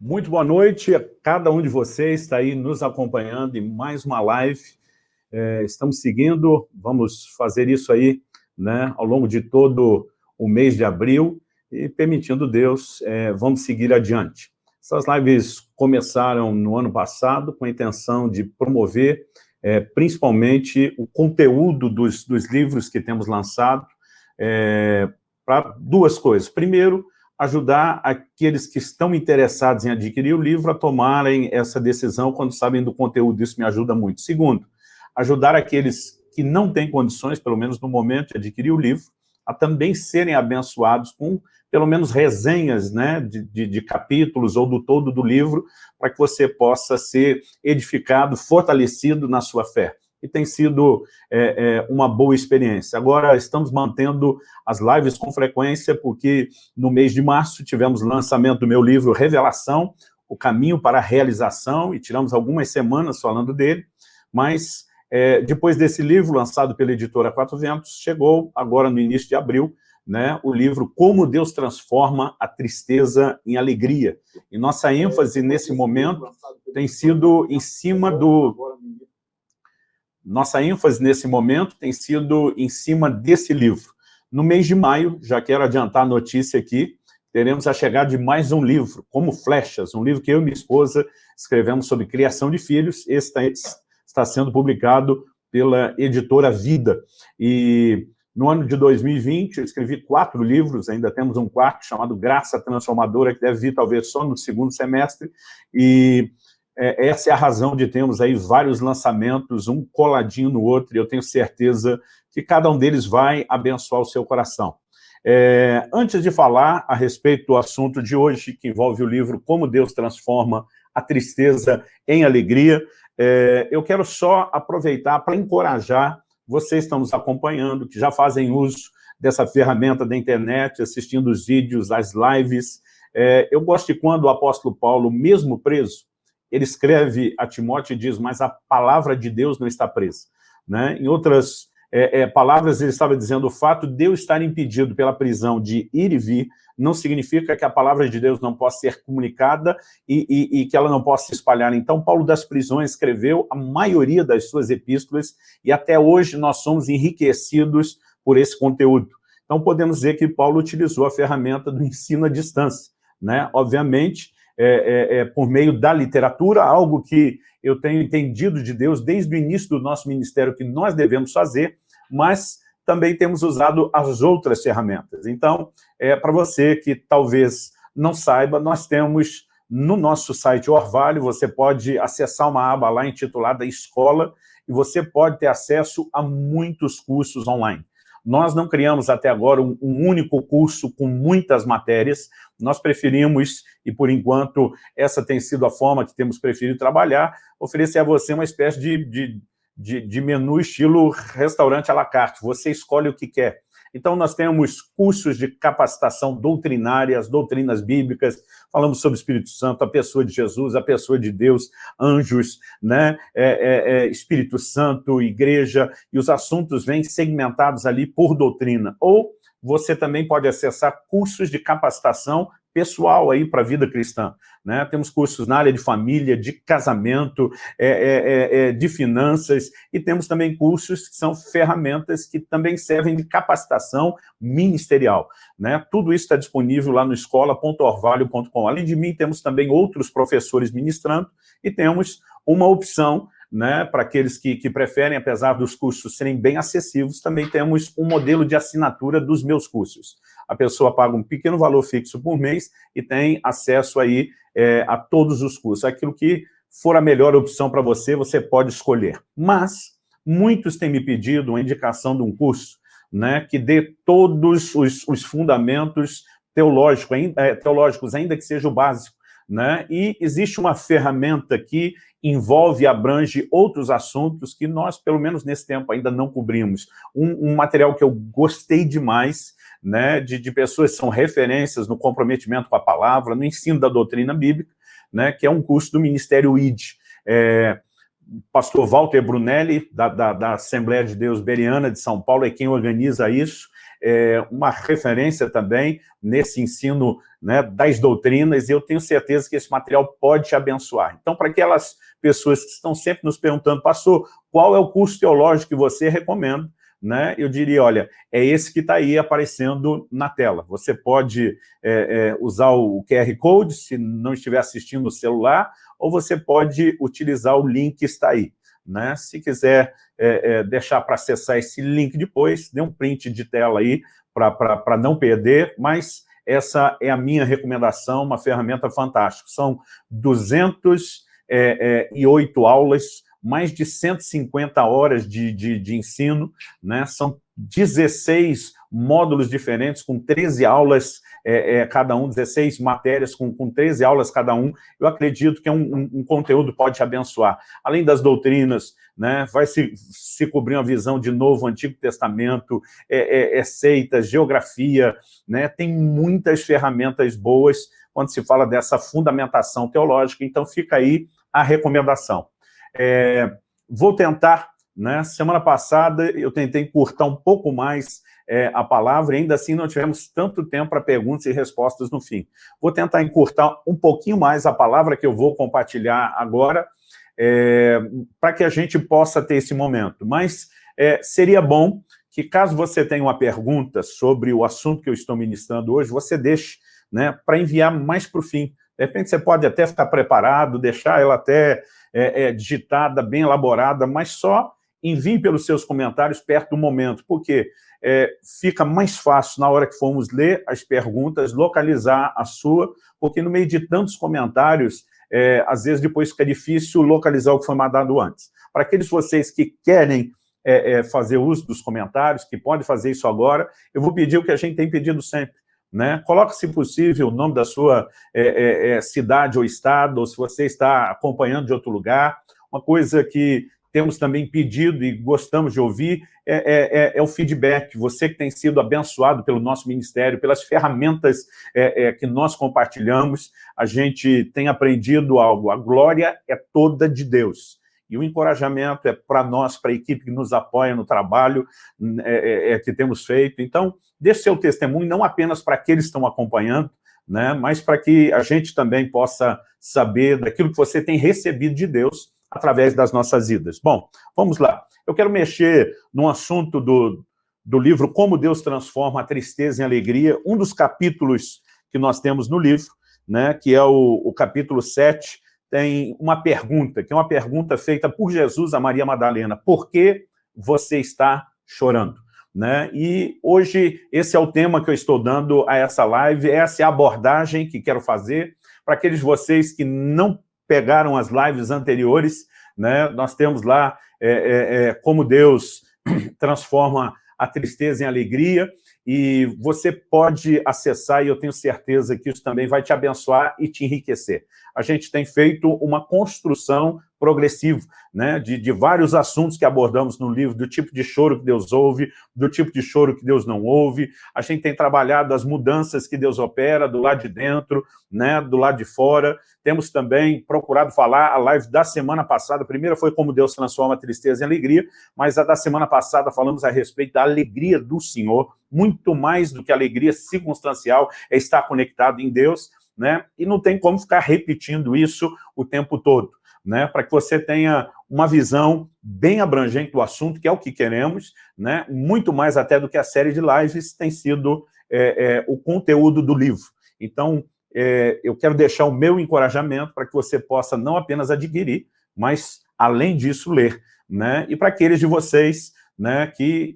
Muito boa noite a cada um de vocês está aí nos acompanhando em mais uma live. É, estamos seguindo, vamos fazer isso aí né, ao longo de todo o mês de abril e, permitindo Deus, é, vamos seguir adiante. Essas lives começaram no ano passado com a intenção de promover é, principalmente o conteúdo dos, dos livros que temos lançado é, para duas coisas. Primeiro, ajudar aqueles que estão interessados em adquirir o livro a tomarem essa decisão quando sabem do conteúdo, isso me ajuda muito. Segundo, ajudar aqueles que não têm condições, pelo menos no momento, de adquirir o livro, a também serem abençoados com, pelo menos, resenhas né, de, de, de capítulos ou do todo do livro, para que você possa ser edificado, fortalecido na sua fé e tem sido é, é, uma boa experiência. Agora, estamos mantendo as lives com frequência, porque no mês de março tivemos lançamento do meu livro Revelação, o caminho para a realização, e tiramos algumas semanas falando dele, mas é, depois desse livro, lançado pela editora Quatro Ventos, chegou agora no início de abril, né, o livro Como Deus Transforma a Tristeza em Alegria. E nossa ênfase nesse momento tem sido em cima do nossa ênfase nesse momento tem sido em cima desse livro. No mês de maio, já quero adiantar a notícia aqui, teremos a chegada de mais um livro, Como Flechas, um livro que eu e minha esposa escrevemos sobre criação de filhos. Esse está sendo publicado pela editora Vida. E no ano de 2020, eu escrevi quatro livros, ainda temos um quarto chamado Graça Transformadora, que deve vir talvez só no segundo semestre, e é, essa é a razão de termos aí vários lançamentos, um coladinho no outro, e eu tenho certeza que cada um deles vai abençoar o seu coração. É, antes de falar a respeito do assunto de hoje, que envolve o livro Como Deus Transforma a Tristeza em Alegria, é, eu quero só aproveitar para encorajar vocês que estão nos acompanhando, que já fazem uso dessa ferramenta da internet, assistindo os vídeos, as lives. É, eu gosto de quando o apóstolo Paulo, mesmo preso, ele escreve a Timóteo e diz, mas a palavra de Deus não está presa. Né? Em outras é, é, palavras, ele estava dizendo, o fato de eu estar impedido pela prisão de ir e vir, não significa que a palavra de Deus não possa ser comunicada e, e, e, que ela não possa se espalhar. Então, Paulo das Prisões escreveu a maioria das suas epístolas e até hoje nós somos enriquecidos por esse conteúdo. Então, podemos dizer que Paulo utilizou a ferramenta do ensino à distância. Né? Obviamente, é, é, é, por meio da literatura, algo que eu tenho entendido de Deus desde o início do nosso ministério que nós devemos fazer, mas também temos usado as outras ferramentas. Então, é, para você que talvez não saiba, nós temos no nosso site Orvalho, você pode acessar uma aba lá intitulada Escola, e você pode ter acesso a muitos cursos online. Nós não criamos até agora um, um, único curso com muitas matérias, nós preferimos, e por enquanto essa tem sido a forma que temos preferido trabalhar, oferecer a você uma espécie de, de, de, de menu estilo restaurante à la carte, você escolhe o que quer. Então, nós temos cursos de capacitação doutrinária, as doutrinas bíblicas, falamos sobre o Espírito Santo, a pessoa de Jesus, a pessoa de Deus, anjos, né? É, é, é, Espírito Santo, igreja, e os assuntos vêm segmentados ali por doutrina. Ou você também pode acessar cursos de capacitação pessoal aí para a vida cristã. Né? Temos cursos na área de família, de casamento, é, é, é, é, de finanças, e temos também cursos que são ferramentas que também servem de capacitação ministerial. Né? Tudo isso está disponível lá no escola.orvalho.com. Além de mim, temos também outros professores ministrando, e temos uma opção né, para aqueles que, que preferem, apesar dos cursos serem bem acessíveis, também temos um modelo de assinatura dos meus cursos. A pessoa paga um pequeno valor fixo por mês e tem acesso aí é, a todos os cursos. Aquilo que for a melhor opção para você, você pode escolher. Mas muitos têm me pedido uma indicação de um curso né, que dê todos os, os fundamentos teológicos, é, teológicos, ainda que seja o básico, né? E existe uma ferramenta que envolve e abrange outros assuntos que nós, pelo menos nesse tempo, ainda não cobrimos. Um, um material que eu gostei demais, né, de, de, pessoas que são referências no comprometimento com a palavra, no ensino da doutrina bíblica, né, que é um curso do Ministério ID. É, pastor Walter Brunelli, da, da, da, Assembleia de Deus Beriana de São Paulo, é quem organiza isso. é, uma referência também nesse ensino né, das doutrinas, e eu tenho certeza que esse material pode te abençoar. Então, para aquelas pessoas que estão sempre nos perguntando, pastor, qual é o curso teológico que você recomenda? Né, eu diria, olha, é esse que está aí aparecendo na tela. Você pode é, é, usar o QR Code, se não estiver assistindo no celular, ou você pode utilizar o link que está aí. Né? Se quiser é, é deixar para acessar esse link depois, dê um print de tela aí para não perder, mas essa é a minha recomendação, uma ferramenta fantástica. São 208 é, é, aulas, mais de 150 horas de, de, de ensino, né? são 16 módulos diferentes, com 13 aulas é, é, cada um, 16 matérias com, com 13 aulas cada um. Eu acredito que é um, um, um conteúdo pode abençoar. Além das doutrinas, né, vai se, se cobrir uma visão de Novo, Antigo Testamento, é, é, é seita, geografia, né, tem muitas ferramentas boas quando se fala dessa fundamentação teológica, então fica aí a recomendação. É, vou tentar, né, semana passada eu tentei encurtar um pouco mais é, a palavra, ainda assim não tivemos tanto tempo para perguntas e respostas no fim. Vou tentar encurtar um pouquinho mais a palavra que eu vou compartilhar agora, é, para que a gente possa ter esse momento. Mas é, seria bom que, caso você tenha uma pergunta sobre o assunto que eu estou ministrando hoje, você deixe né, para enviar mais para o fim. De repente você pode até ficar preparado, deixar ela até é, é, digitada, bem elaborada, mas só envie pelos seus comentários perto do momento, porque é, fica mais fácil, na hora que formos ler as perguntas, localizar a sua, porque no meio de tantos comentários, é, às vezes depois fica difícil localizar o que foi mandado antes. Para aqueles vocês que querem é, é, fazer uso dos comentários, que podem fazer isso agora, eu vou pedir o que a gente tem pedido sempre. Né? Coloque, se possível, o nome da sua é, é, é, cidade ou estado, ou se você está acompanhando de outro lugar. Uma coisa que temos também pedido e gostamos de ouvir é, é, é, é, o feedback. Você que tem sido abençoado pelo nosso ministério, pelas ferramentas é, é, que nós compartilhamos, a gente tem aprendido algo. A glória é toda de Deus. E o encorajamento é para nós, para a equipe que nos apoia no trabalho é, é, que temos feito. Então, deixe seu testemunho, não apenas para aqueles que estão acompanhando, né, mas para que a gente também possa saber daquilo que você tem recebido de Deus através das nossas vidas. Bom, vamos lá. Eu quero mexer num assunto do, do livro Como Deus Transforma a Tristeza em Alegria, um dos capítulos que nós temos no livro, né, que é o, o capítulo 7, tem uma pergunta, que é uma pergunta feita por Jesus a Maria Madalena. Por que você está chorando? Né? E hoje esse é o tema que eu estou dando a essa live, essa é a abordagem que quero fazer para aqueles vocês que não pegaram as lives anteriores, né? nós temos lá é, é, é, como Deus transforma a tristeza em alegria, e você pode acessar, e eu tenho certeza que isso também vai te abençoar e te enriquecer. A gente tem feito uma construção progressivo, né, de, de, vários assuntos que abordamos no livro, do tipo de choro que Deus ouve, do tipo de choro que Deus não ouve. A gente tem trabalhado as mudanças que Deus opera do lado de dentro, né, do lado de fora. Temos também procurado falar, a live da semana passada, a primeira foi como Deus transforma a tristeza em alegria, mas a da semana passada falamos a respeito da alegria do Senhor, muito mais do que alegria circunstancial, é estar conectado em Deus, né? E não tem como ficar repetindo isso o tempo todo né, para que você tenha uma visão bem abrangente do assunto, que é o que queremos, né, muito mais até do que a série de lives tem sido é, é, o conteúdo do livro. Então, é, eu quero deixar o meu encorajamento para que você possa não apenas adquirir, mas, além disso, ler. Né? E para aqueles de vocês né, que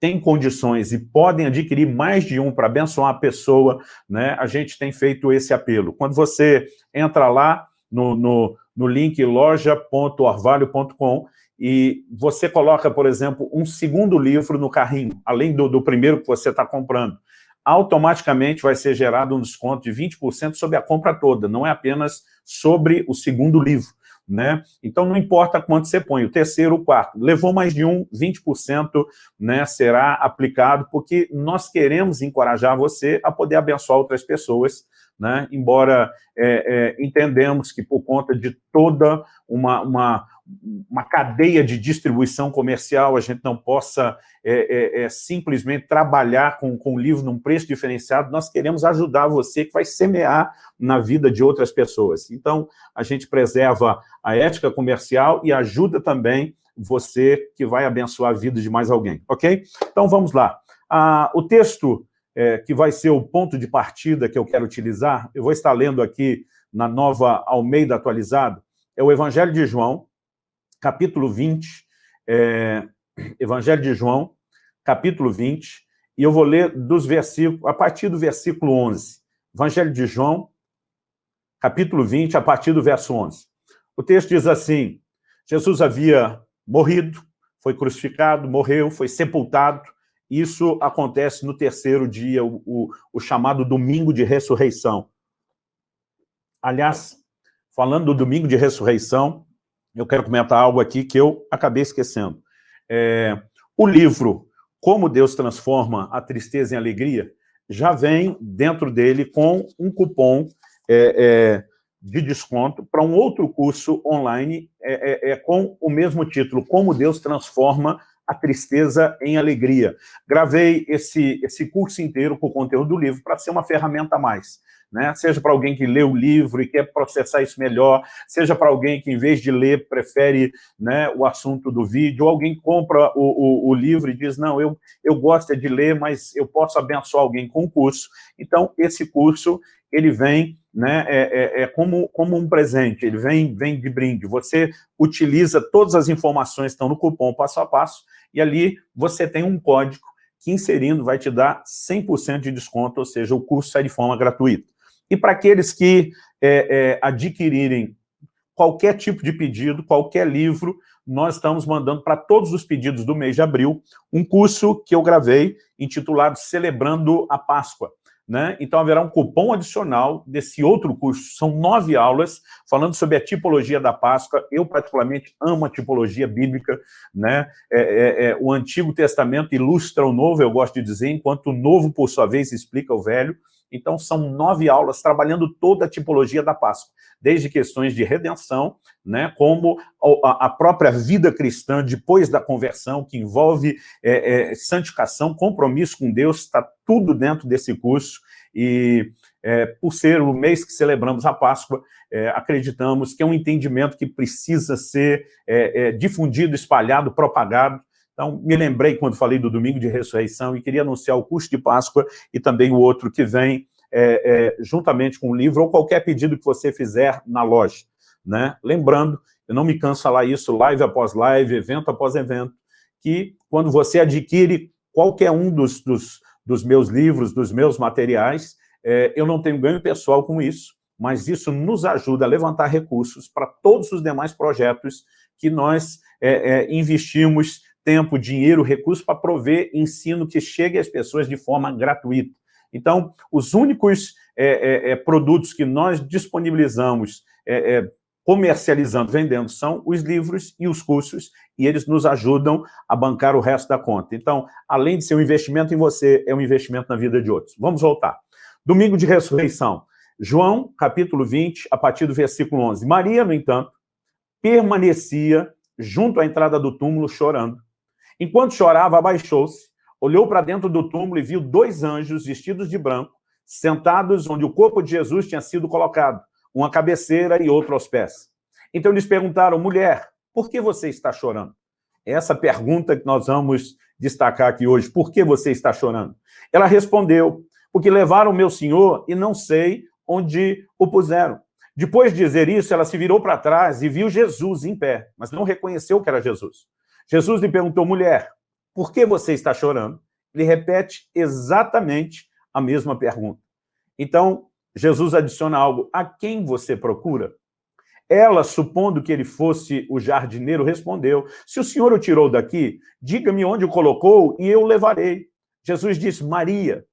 têm condições e podem adquirir mais de um para abençoar a pessoa, né, a gente tem feito esse apelo. Quando você entra lá no, no no link loja.orvalho.com e você coloca, por exemplo, um segundo livro no carrinho, além do, do primeiro que você está comprando. Automaticamente vai ser gerado um desconto de 20% sobre a compra toda, não é apenas sobre o segundo livro. Né? Então, não importa quanto você põe, o terceiro, o quarto. Levou mais de um, 20% né, será aplicado, porque nós queremos encorajar você a poder abençoar outras pessoas né? embora é, é, entendemos que por conta de toda uma, uma, uma cadeia de distribuição comercial, a gente não possa é, é, é, simplesmente trabalhar com, com o livro num preço diferenciado, nós queremos ajudar você que vai semear na vida de outras pessoas. Então, a gente preserva a ética comercial e ajuda também você que vai abençoar a vida de mais alguém, ok? Então, vamos lá. Ah, o texto é, que vai ser o ponto de partida que eu quero utilizar, eu vou estar lendo aqui na nova Almeida atualizado, é o Evangelho de João, capítulo 20, é, Evangelho de João, capítulo 20, e eu vou ler dos versículos, a partir do versículo 11. Evangelho de João, capítulo 20, a partir do verso 11. O texto diz assim, Jesus havia morrido, foi crucificado, morreu, foi sepultado, isso acontece no terceiro dia, o, o, o chamado domingo de ressurreição. Aliás, falando do domingo de ressurreição, eu quero comentar algo aqui que eu acabei esquecendo. É, o livro Como Deus Transforma a Tristeza em Alegria já vem dentro dele com um cupom é, é, de desconto para um outro curso online é, é, é, com o mesmo título, Como Deus Transforma a Tristeza em Alegria. Gravei esse, esse curso inteiro com o conteúdo do livro para ser uma ferramenta a mais né? seja para alguém que lê o livro e quer processar isso melhor, seja para alguém que, em vez de ler, prefere né, o assunto do vídeo, ou alguém compra o, o, o, livro e diz, não, eu, eu gosto de ler, mas eu posso abençoar alguém com o curso. Então, esse curso, ele vem né, é, é, é, como, como um presente, ele vem, vem de brinde. Você utiliza todas as informações que estão no cupom passo a passo, e ali você tem um código que inserindo vai te dar 100% de desconto, ou seja, o curso sai de forma gratuita. E para aqueles que é, é, adquirirem qualquer tipo de pedido, qualquer livro, nós estamos mandando para todos os pedidos do mês de abril um curso que eu gravei intitulado Celebrando a Páscoa. Né? Então haverá um cupom adicional desse outro curso, são nove aulas, falando sobre a tipologia da Páscoa, eu particularmente amo a tipologia bíblica, né? É, é, é, o Antigo Testamento ilustra o Novo, eu gosto de dizer, enquanto o Novo, por sua vez, explica o Velho, então, são nove aulas trabalhando toda a tipologia da Páscoa, desde questões de redenção, né, como a, própria vida cristã depois da conversão, que envolve é, é, santificação, compromisso com Deus, está tudo dentro desse curso, e é, por ser o mês que celebramos a Páscoa, é, acreditamos que é um entendimento que precisa ser é, é, difundido, espalhado, propagado, então, me lembrei quando falei do domingo de ressurreição e queria anunciar o curso de Páscoa e também o outro que vem é, é, juntamente com o livro ou qualquer pedido que você fizer na loja. Né? Lembrando, eu não me canso de falar isso live após live, evento após evento, que quando você adquire qualquer um dos, dos, dos meus livros, dos meus materiais, é, eu não tenho ganho pessoal com isso, mas isso nos ajuda a levantar recursos para todos os demais projetos que nós é, é, investimos tempo, dinheiro, recursos para prover ensino que chegue às pessoas de forma gratuita. Então, os únicos é, é, é produtos que nós disponibilizamos, é, é, comercializando, vendendo, são os livros e os cursos, e eles nos ajudam a bancar o resto da conta. Então, além de ser um investimento em você, é um investimento na vida de outros. Vamos voltar. Domingo de ressurreição. João, capítulo 20, a partir do versículo 11. Maria, no entanto, permanecia junto à entrada do túmulo chorando. Enquanto chorava, abaixou-se, olhou para dentro do túmulo e viu dois anjos vestidos de branco, sentados onde o corpo de Jesus tinha sido colocado, uma cabeceira e outro aos pés. Então eles perguntaram, mulher, por que você está chorando? Essa pergunta que nós vamos destacar aqui hoje, por que você está chorando? Ela respondeu, porque levaram meu senhor e não sei onde o puseram. Depois de dizer isso, ela se virou para trás e viu Jesus em pé, mas não reconheceu que era Jesus. Jesus lhe perguntou, mulher, por que você está chorando? Ele repete exatamente a mesma pergunta. Então, Jesus adiciona algo, a quem você procura? Ela, supondo que ele fosse o jardineiro, respondeu, se o senhor o tirou daqui, diga-me onde o colocou e eu o levarei. Jesus disse, Maria.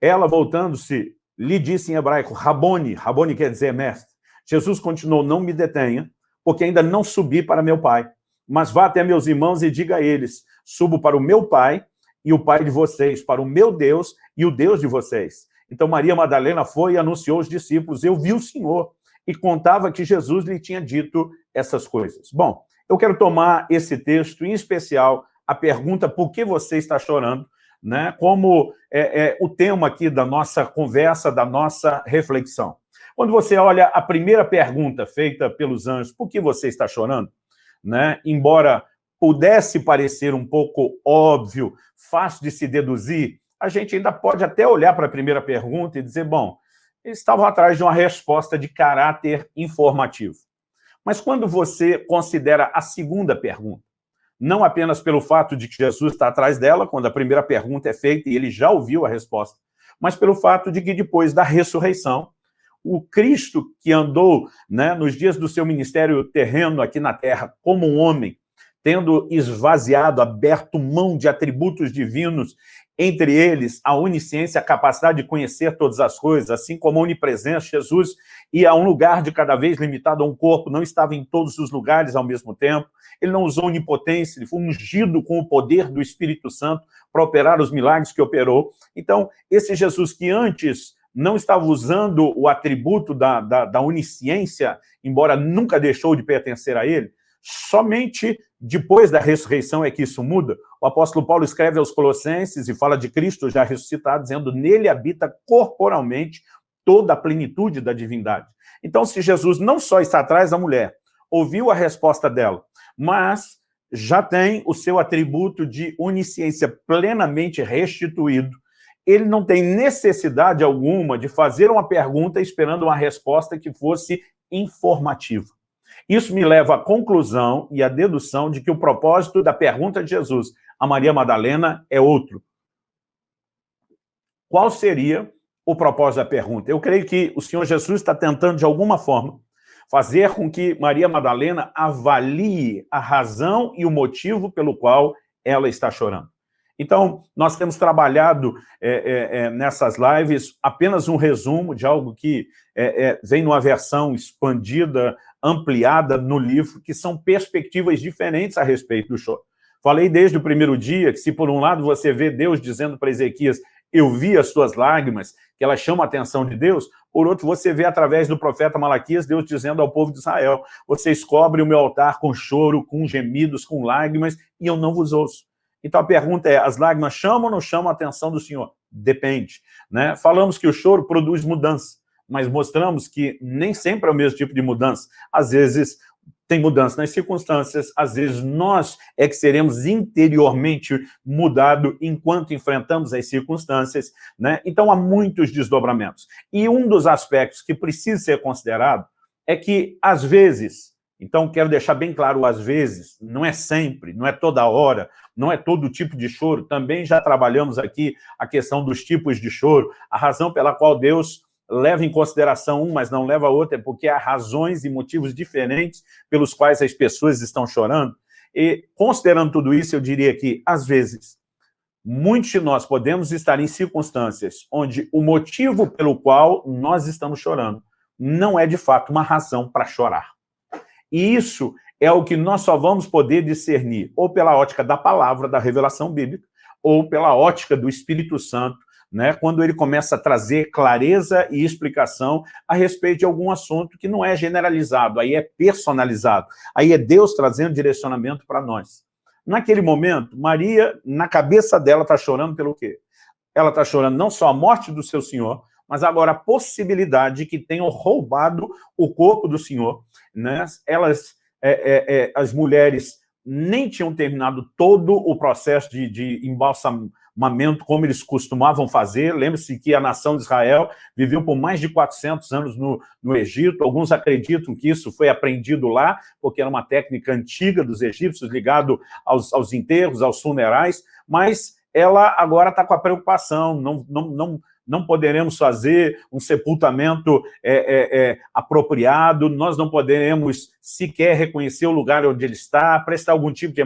Ela, voltando-se, lhe disse em hebraico, Rabone, Rabone quer dizer mestre. Jesus continuou, não me detenha, porque ainda não subi para meu pai mas vá até meus irmãos e diga a eles, subo para o meu Pai e o Pai de vocês, para o meu Deus e o Deus de vocês. Então Maria Madalena foi e anunciou aos discípulos, eu vi o Senhor, e contava que Jesus lhe tinha dito essas coisas. Bom, eu quero tomar esse texto, em especial, a pergunta por que você está chorando, né, como é, é, o tema aqui da nossa conversa, da nossa reflexão. Quando você olha a primeira pergunta feita pelos anjos, por que você está chorando? Né? Embora pudesse parecer um pouco óbvio, fácil de se deduzir, a gente ainda pode até olhar para a primeira pergunta e dizer, bom, eles estavam atrás de uma resposta de caráter informativo. Mas quando você considera a segunda pergunta, não apenas pelo fato de que Jesus está atrás dela, quando a primeira pergunta é feita e ele já ouviu a resposta, mas pelo fato de que depois da ressurreição, o Cristo que andou né, nos dias do seu ministério terreno aqui na terra como um homem, tendo esvaziado, aberto mão de atributos divinos, entre eles a onisciência, a capacidade de conhecer todas as coisas, assim como a onipresença, Jesus ia a um lugar de cada vez limitado a um corpo, não estava em todos os lugares ao mesmo tempo, ele não usou onipotência, ele foi ungido com o poder do Espírito Santo para operar os milagres que operou. Então, esse Jesus que antes não estava usando o atributo da, da, da onisciência, embora nunca deixou de pertencer a ele, somente depois da ressurreição é que isso muda. O apóstolo Paulo escreve aos Colossenses e fala de Cristo já ressuscitado, dizendo, nele habita corporalmente toda a plenitude da divindade. Então, se Jesus não só está atrás da mulher, ouviu a resposta dela, mas já tem o seu atributo de onisciência plenamente restituído, ele não tem necessidade alguma de fazer uma pergunta esperando uma resposta que fosse informativa. Isso me leva à conclusão e à dedução de que o propósito da pergunta de Jesus a Maria Madalena é outro. Qual seria o propósito da pergunta? Eu creio que o Senhor Jesus está tentando, de alguma forma, fazer com que Maria Madalena avalie a razão e o motivo pelo qual ela está chorando. Então, nós temos trabalhado é, é, é, nessas lives apenas um resumo de algo que é, é, vem numa versão expandida, ampliada no livro, que são perspectivas diferentes a respeito do choro. Falei desde o primeiro dia que se por um lado você vê Deus dizendo para Ezequias, eu vi as suas lágrimas, que ela chama a atenção de Deus, por outro, você vê através do profeta Malaquias, Deus dizendo ao povo de Israel, vocês cobrem o meu altar com choro, com gemidos, com lágrimas, e eu não vos ouço. Então a pergunta é, as lágrimas chamam ou não chamam a atenção do Senhor? Depende. Né? Falamos que o choro produz mudança, mas mostramos que nem sempre é o mesmo tipo de mudança. Às vezes tem mudança nas circunstâncias, às vezes nós é que seremos interiormente mudado enquanto enfrentamos as circunstâncias, né? Então há muitos desdobramentos. E um dos aspectos que precisa ser considerado é que, às vezes, então, quero deixar bem claro, às vezes, não é sempre, não é toda hora, não é todo tipo de choro. Também já trabalhamos aqui a questão dos tipos de choro. A razão pela qual Deus leva em consideração um, mas não leva outro, é porque há razões e motivos diferentes pelos quais as pessoas estão chorando. E, considerando tudo isso, eu diria que, às vezes, muitos de nós podemos estar em circunstâncias onde o motivo pelo qual nós estamos chorando não é, de fato, uma razão para chorar. E isso é o que nós só vamos poder discernir ou pela ótica da palavra, da revelação bíblica, ou pela ótica do Espírito Santo, né, quando ele começa a trazer clareza e explicação a respeito de algum assunto que não é generalizado, aí é personalizado, aí é Deus trazendo direcionamento para nós. Naquele momento, Maria, na cabeça dela, está chorando pelo quê? Ela está chorando não só a morte do seu Senhor, mas agora a possibilidade de que tenham roubado o corpo do Senhor. Né? Elas, é, é, é, as mulheres nem tinham terminado todo o processo de, de embalsamamento como eles costumavam fazer. Lembre-se que a nação de Israel viveu por mais de 400 anos no, no Egito. Alguns acreditam que isso foi aprendido lá, porque era uma técnica antiga dos egípcios, ligado aos, aos enterros, aos funerais, mas ela agora está com a preocupação, não, não, não, não poderemos fazer um sepultamento é, é, é, apropriado, nós não poderemos sequer reconhecer o lugar onde ele está, prestar algum tipo de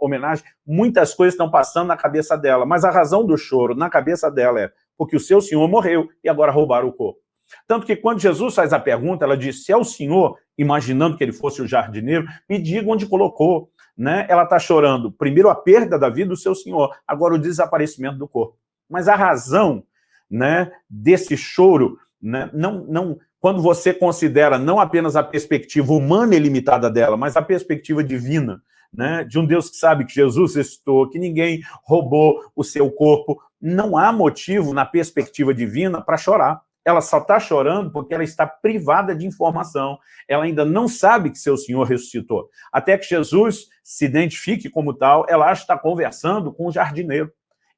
homenagem. Muitas coisas estão passando na cabeça dela, mas a razão do choro na cabeça dela é porque o seu senhor morreu e agora roubaram o corpo. Tanto que quando Jesus faz a pergunta, ela diz, se é o senhor, imaginando que ele fosse o jardineiro, me diga onde colocou. Né? Ela está chorando, primeiro a perda da vida do seu senhor, agora o desaparecimento do corpo. Mas a razão né, desse choro, né, não, não, quando você considera não apenas a perspectiva humana e limitada dela, mas a perspectiva divina, né, de um Deus que sabe que Jesus ressuscitou, que ninguém roubou o seu corpo, não há motivo na perspectiva divina para chorar. Ela só está chorando porque ela está privada de informação. Ela ainda não sabe que seu Senhor ressuscitou. Até que Jesus se identifique como tal, ela acha que está conversando com o jardineiro.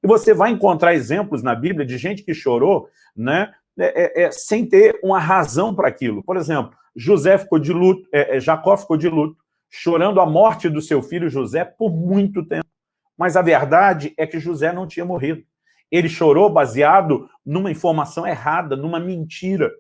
E você vai encontrar exemplos na Bíblia de gente que chorou né, é, é, é sem ter uma razão para aquilo. Por exemplo, José ficou de luto, é, é, Jacó ficou de luto, chorando a morte do seu filho José por muito tempo. Mas a verdade é que José não tinha morrido. Ele chorou baseado numa informação errada, numa mentira.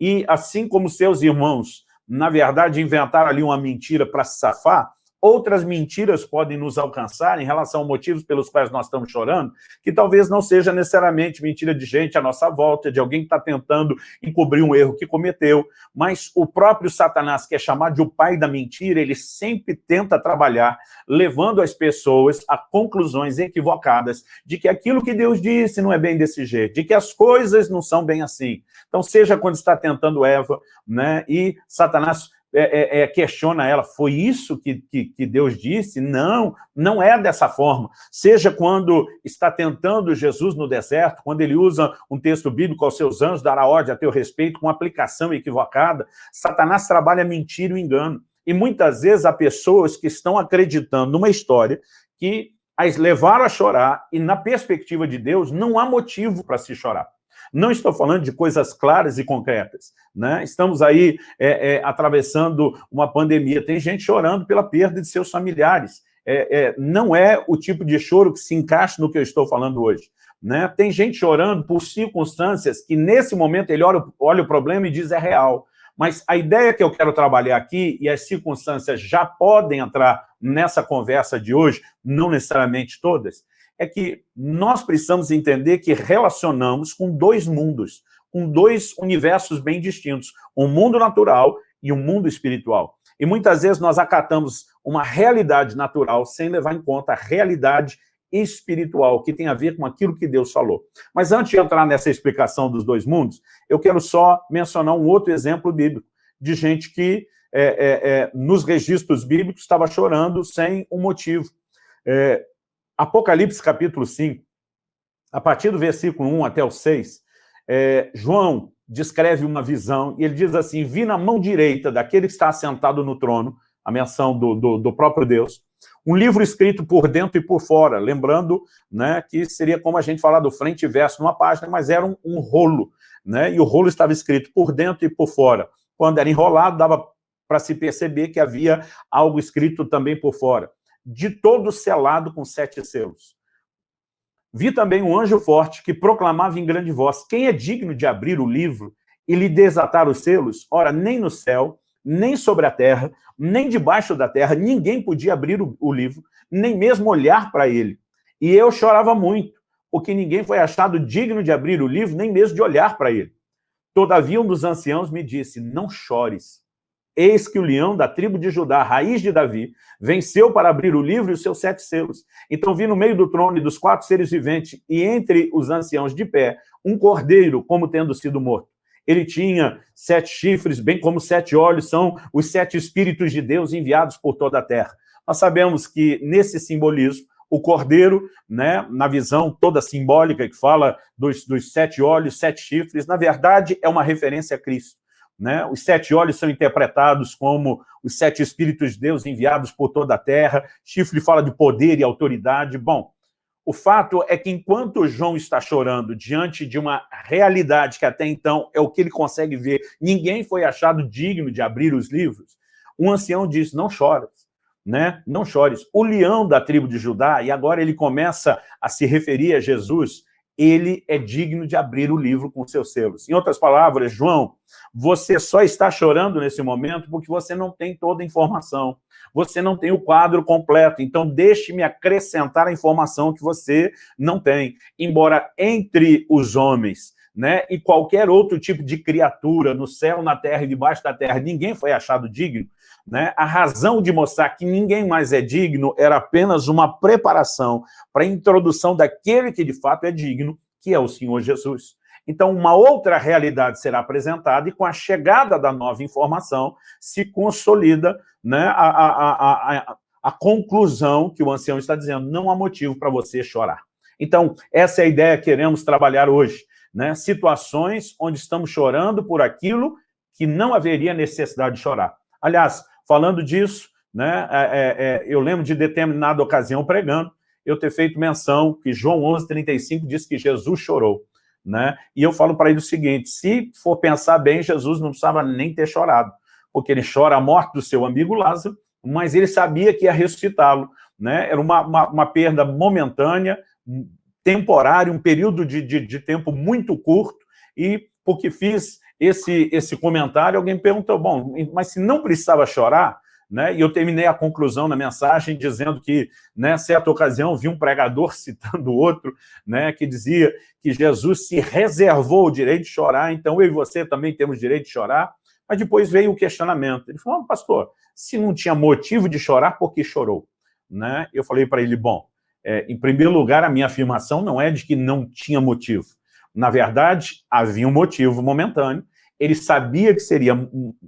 E assim como seus irmãos, na verdade, inventaram ali uma mentira para se safar, Outras mentiras podem nos alcançar em relação a motivos pelos quais nós estamos chorando, que talvez não seja necessariamente mentira de gente à nossa volta, de alguém que está tentando encobrir um erro que cometeu, mas o próprio Satanás, que é chamado de o pai da mentira, ele sempre tenta trabalhar levando as pessoas a conclusões equivocadas de que aquilo que Deus disse não é bem desse jeito, de que as coisas não são bem assim. Então, seja quando está tentando Eva, né, e Satanás é, é, é, questiona ela, foi isso que, que, que, Deus disse? Não, não é dessa forma. Seja quando está tentando Jesus no deserto, quando ele usa um texto bíblico aos seus anjos, dará ordem a teu respeito, com aplicação equivocada, Satanás trabalha mentira e engano. E muitas vezes há pessoas que estão acreditando numa história que as levaram a chorar e, na perspectiva de Deus, não há motivo para se chorar. Não estou falando de coisas claras e concretas. Né? Estamos aí é, é, atravessando uma pandemia. Tem gente chorando pela perda de seus familiares. É, é, não é o tipo de choro que se encaixa no que eu estou falando hoje. Né? Tem gente chorando por circunstâncias que, nesse momento, ele olha, olha o problema e diz é real. Mas a ideia que eu quero trabalhar aqui, e as circunstâncias já podem entrar nessa conversa de hoje, não necessariamente todas, é que nós precisamos entender que relacionamos com dois mundos, com dois universos bem distintos, um mundo natural e um mundo espiritual. E muitas vezes nós acatamos uma realidade natural sem levar em conta a realidade espiritual, que tem a ver com aquilo que Deus falou. Mas antes de entrar nessa explicação dos dois mundos, eu quero só mencionar um outro exemplo bíblico, de gente que é, é, é, nos registros bíblicos estava chorando sem um motivo. Apocalipse capítulo 5, a partir do versículo 1 até o 6, é, João descreve uma visão, e ele diz assim, vi na mão direita daquele que está assentado no trono, a menção do, do, do próprio Deus, um livro escrito por dentro e por fora, lembrando né, que seria como a gente falar do frente e verso numa página, mas era um, um rolo, né, e o rolo estava escrito por dentro e por fora. Quando era enrolado, dava para se perceber que havia algo escrito também por fora de todo selado com sete selos. Vi também um anjo forte que proclamava em grande voz, quem é digno de abrir o livro e lhe desatar os selos? Ora, nem no céu, nem sobre a terra, nem debaixo da terra, ninguém podia abrir o, o livro, nem mesmo olhar para ele. E eu chorava muito, porque ninguém foi achado digno de abrir o livro, nem mesmo de olhar para ele. Todavia um dos anciãos me disse, não chores. Eis que o leão da tribo de Judá, raiz de Davi, venceu para abrir o livro e os seus sete selos. Então vi no meio do trono e dos quatro seres viventes, e entre os anciãos de pé, um cordeiro, como tendo sido morto. Ele tinha sete chifres, bem como sete olhos, são os sete espíritos de Deus enviados por toda a terra. Nós sabemos que, nesse simbolismo, o cordeiro, né, na visão toda simbólica que fala dos, dos sete olhos, sete chifres, na verdade é uma referência a Cristo. Né? Os sete olhos são interpretados como os sete Espíritos de Deus enviados por toda a terra. Chifre fala de poder e autoridade. Bom, o fato é que enquanto João está chorando diante de uma realidade que até então é o que ele consegue ver, ninguém foi achado digno de abrir os livros, um ancião diz, não chores, né? não chores. O leão da tribo de Judá, e agora ele começa a se referir a Jesus, ele é digno de abrir o livro com seus selos. Em outras palavras, João, você só está chorando nesse momento porque você não tem toda a informação, você não tem o quadro completo, então deixe-me acrescentar a informação que você não tem. Embora entre os homens né, e qualquer outro tipo de criatura, no céu, na terra e debaixo da terra, ninguém foi achado digno, né? A razão de mostrar que ninguém mais é digno era apenas uma preparação para a introdução daquele que de fato é digno, que é o Senhor Jesus. Então, uma outra realidade será apresentada e com a chegada da nova informação se consolida né, a, a, a, a, conclusão que o ancião está dizendo, não há motivo para você chorar. Então, essa é a ideia que queremos trabalhar hoje. Né? Situações onde estamos chorando por aquilo que não haveria necessidade de chorar. Aliás, falando disso, né, é, é, é eu lembro de determinada ocasião pregando, eu ter feito menção que João 11,35 diz que Jesus chorou. Né? E eu falo para ele o seguinte, se for pensar bem, Jesus não precisava nem ter chorado, porque ele chora a morte do seu amigo Lázaro, mas ele sabia que ia ressuscitá-lo. Né? Era uma, uma, uma, perda momentânea, temporária, um período de, de, de tempo muito curto, e porque fiz esse, esse comentário, alguém perguntou, bom, mas se não precisava chorar, né? E eu terminei a conclusão na mensagem dizendo que, né, certa ocasião, vi um pregador citando outro, né, que dizia que Jesus se reservou o direito de chorar, então eu e você também temos direito de chorar, mas depois veio o questionamento. Ele falou, pastor, se não tinha motivo de chorar, por que chorou? Né? Eu falei para ele, bom, é, em primeiro lugar, a minha afirmação não é de que não tinha motivo. Na verdade, havia um motivo momentâneo, ele sabia que seria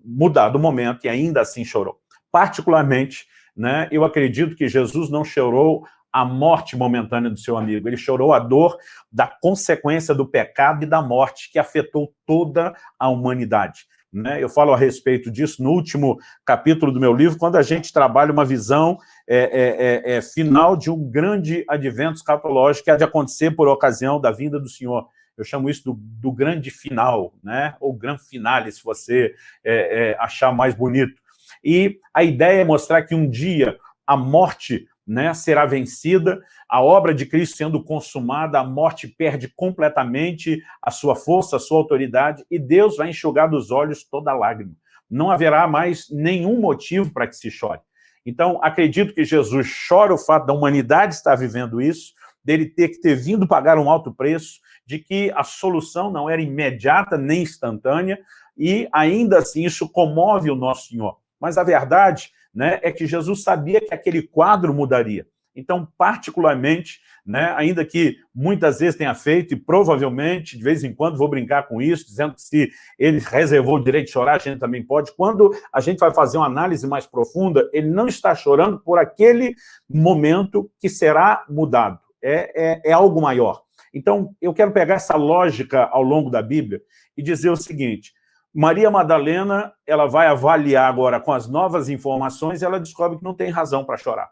mudado o momento e ainda assim chorou particularmente, né, eu acredito que Jesus não chorou a morte momentânea do seu amigo, ele chorou a dor da consequência do pecado e da morte que afetou toda a humanidade. Né? Eu falo a respeito disso no último capítulo do meu livro, quando a gente trabalha uma visão é, é, é, é final de um grande advento escatológico que há de acontecer por ocasião da vinda do Senhor. Eu chamo isso do, do grande final, né? ou grande finale, se você é, é, achar mais bonito. E a ideia é mostrar que um dia a morte né, será vencida, a obra de Cristo sendo consumada, a morte perde completamente a sua força, a sua autoridade, e Deus vai enxugar dos olhos toda lágrima. Não haverá mais nenhum motivo para que se chore. Então, acredito que Jesus chora o fato da humanidade estar vivendo isso, dele ter que ter vindo pagar um alto preço, de que a solução não era imediata nem instantânea, e ainda assim isso comove o nosso Senhor. Mas a verdade né, é que Jesus sabia que aquele quadro mudaria. Então, particularmente, né, ainda que muitas vezes tenha feito, e provavelmente, de vez em quando, vou brincar com isso, dizendo que se ele reservou o direito de chorar, a gente também pode. Quando a gente vai fazer uma análise mais profunda, ele não está chorando por aquele momento que será mudado. É, é, é algo maior. Então, eu quero pegar essa lógica ao longo da Bíblia e dizer o seguinte, Maria Madalena, ela vai avaliar agora com as novas informações e ela descobre que não tem razão para chorar.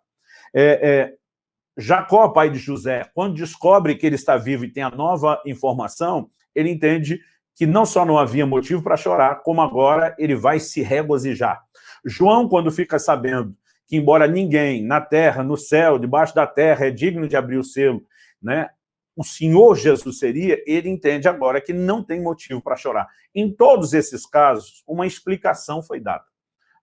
É, é, Jacó, pai de José, quando descobre que ele está vivo e tem a nova informação, ele entende que não só não havia motivo para chorar, como agora ele vai se regozijar. João, quando fica sabendo que, embora ninguém na terra, no céu, debaixo da terra, é digno de abrir o selo, né, o Senhor Jesus seria, ele entende agora que não tem motivo para chorar. Em todos esses casos, uma explicação foi dada.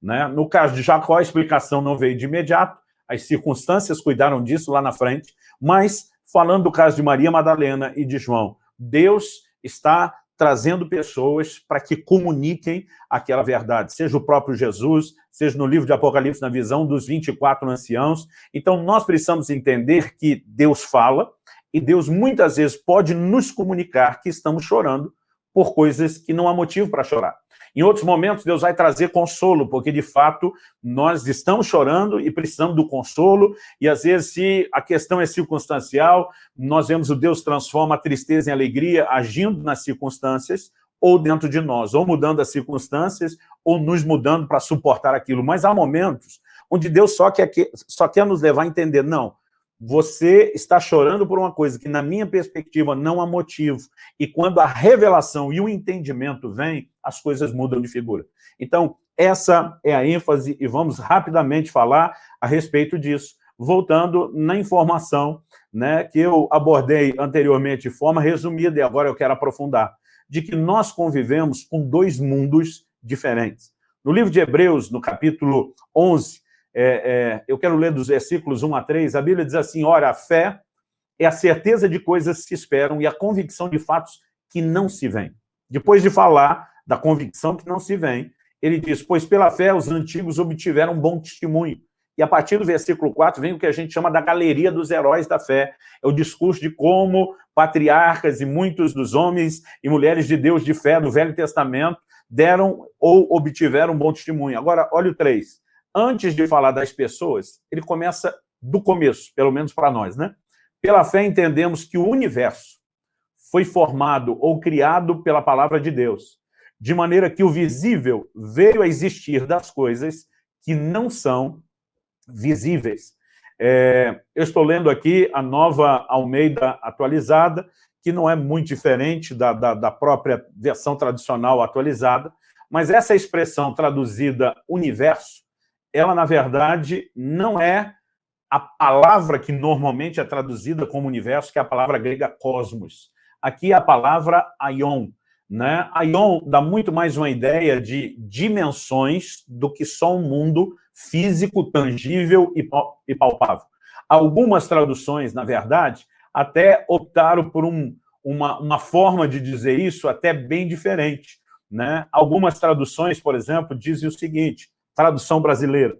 Né? No caso de Jacó, a explicação não veio de imediato, as circunstâncias cuidaram disso lá na frente, mas, falando do caso de Maria Madalena e de João, Deus está trazendo pessoas para que comuniquem aquela verdade, seja o próprio Jesus, seja no livro de Apocalipse, na visão dos 24 anciãos. Então, nós precisamos entender que Deus fala, e Deus muitas vezes pode nos comunicar que estamos chorando por coisas que não há motivo para chorar. Em outros momentos, Deus vai trazer consolo, porque, de fato, nós estamos chorando e precisamos do consolo, e, às vezes, se a questão é circunstancial, nós vemos o Deus transforma a tristeza em alegria, agindo nas circunstâncias, ou dentro de nós, ou mudando as circunstâncias, ou nos mudando para suportar aquilo. Mas há momentos onde Deus só quer, só quer nos levar a entender, não, você está chorando por uma coisa que, na minha perspectiva, não há motivo. E quando a revelação e o entendimento vem, as coisas mudam de figura. Então, essa é a ênfase e vamos rapidamente falar a respeito disso. Voltando na informação né, que eu abordei anteriormente de forma resumida, e agora eu quero aprofundar, de que nós convivemos com dois mundos diferentes. No livro de Hebreus, no capítulo 11, é, é, eu quero ler dos versículos 1 a 3, a Bíblia diz assim, ora, a fé é a certeza de coisas que se esperam e a convicção de fatos que não se veem. Depois de falar da convicção que não se vem, ele diz, pois pela fé os antigos obtiveram bom testemunho. E a partir do versículo 4 vem o que a gente chama da galeria dos heróis da fé. É o discurso de como patriarcas e muitos dos homens e mulheres de Deus de fé do Velho Testamento deram ou obtiveram bom testemunho. Agora, olha o 3. Antes de falar das pessoas, ele começa do começo, pelo menos para nós, né? Pela fé entendemos que o universo foi formado ou criado pela palavra de Deus, de maneira que o visível veio a existir das coisas que não são visíveis. É, eu estou lendo aqui a nova Almeida atualizada, que não é muito diferente da, da, da própria versão tradicional atualizada, mas essa expressão traduzida universo, ela, na verdade, não é a palavra que normalmente é traduzida como universo, que é a palavra grega cosmos. Aqui é a palavra aion. Né? Aion dá muito mais uma ideia de dimensões do que só um mundo físico, tangível e palpável. Algumas traduções, na verdade, até optaram por um, uma, uma forma de dizer isso até bem diferente. Né? Algumas traduções, por exemplo, dizem o seguinte, tradução brasileira,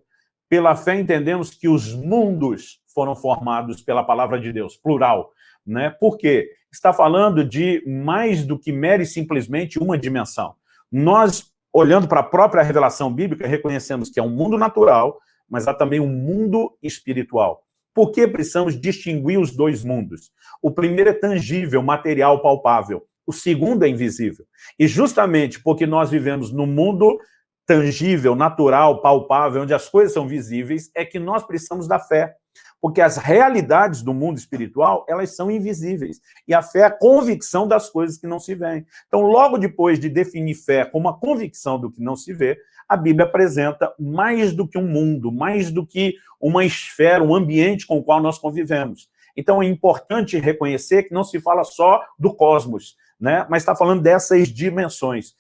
pela fé entendemos que os mundos foram formados pela palavra de Deus, plural. Né? Por quê? Está falando de mais do que mera e simplesmente uma dimensão. Nós olhando para a própria revelação bíblica, reconhecemos que é um mundo natural, mas há também um mundo espiritual. Por que precisamos distinguir os dois mundos? O primeiro é tangível, material, palpável. O segundo é invisível. E justamente porque nós vivemos no mundo tangível, natural, palpável, onde as coisas são visíveis, é que nós precisamos da fé. Porque as realidades do mundo espiritual, elas são invisíveis. E a fé é a convicção das coisas que não se veem. Então, logo depois de definir fé como a convicção do que não se vê, a Bíblia apresenta mais do que um mundo, mais do que uma esfera, um ambiente com o qual nós convivemos. Então, é importante reconhecer que não se fala só do cosmos, né? mas está falando dessas dimensões.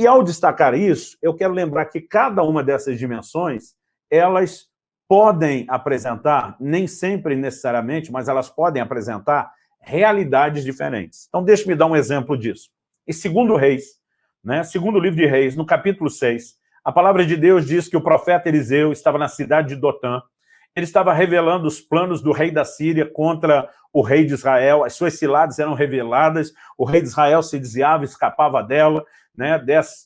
E ao destacar isso, eu quero lembrar que cada uma dessas dimensões, elas podem apresentar, nem sempre necessariamente, mas elas podem apresentar realidades diferentes. Então, deixe-me dar um exemplo disso. Em segundo Reis, né, segundo livro de Reis, no capítulo 6, a palavra de Deus diz que o profeta Eliseu estava na cidade de Dotã, ele estava revelando os planos do rei da Síria contra o rei de Israel, as suas ciladas eram reveladas, o rei de Israel se desviava, escapava dela, né,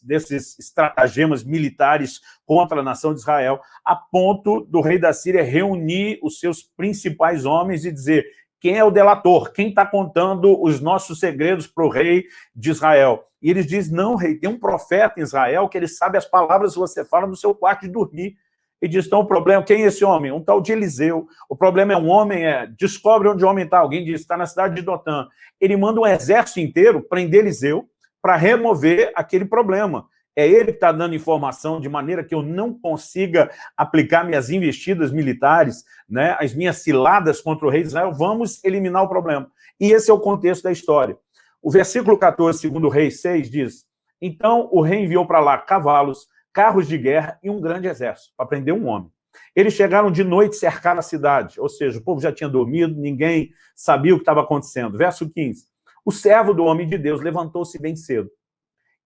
desses estratagemas militares contra a nação de Israel, a ponto do rei da Síria reunir os seus principais homens e dizer quem é o delator, quem está contando os nossos segredos para o rei de Israel. E eles dizem, não, rei, tem um profeta em Israel que ele sabe as palavras que você fala no seu quarto de dormir. E diz, então o problema, quem é esse homem? Um tal de Eliseu. O problema é um homem, é, descobre onde o homem está. Alguém diz, está na cidade de Dotã. Ele manda um exército inteiro prender Eliseu, para remover aquele problema. É ele que está dando informação de maneira que eu não consiga aplicar minhas investidas militares, né, as minhas ciladas contra o rei de Israel, vamos eliminar o problema. E esse é o contexto da história. O versículo 14, segundo o rei 6, diz, então o rei enviou para lá cavalos, carros de guerra e um grande exército, para prender um homem. Eles chegaram de noite cercar a cidade, ou seja, o povo já tinha dormido, ninguém sabia o que estava acontecendo. Verso 15, o servo do homem de Deus levantou-se bem cedo.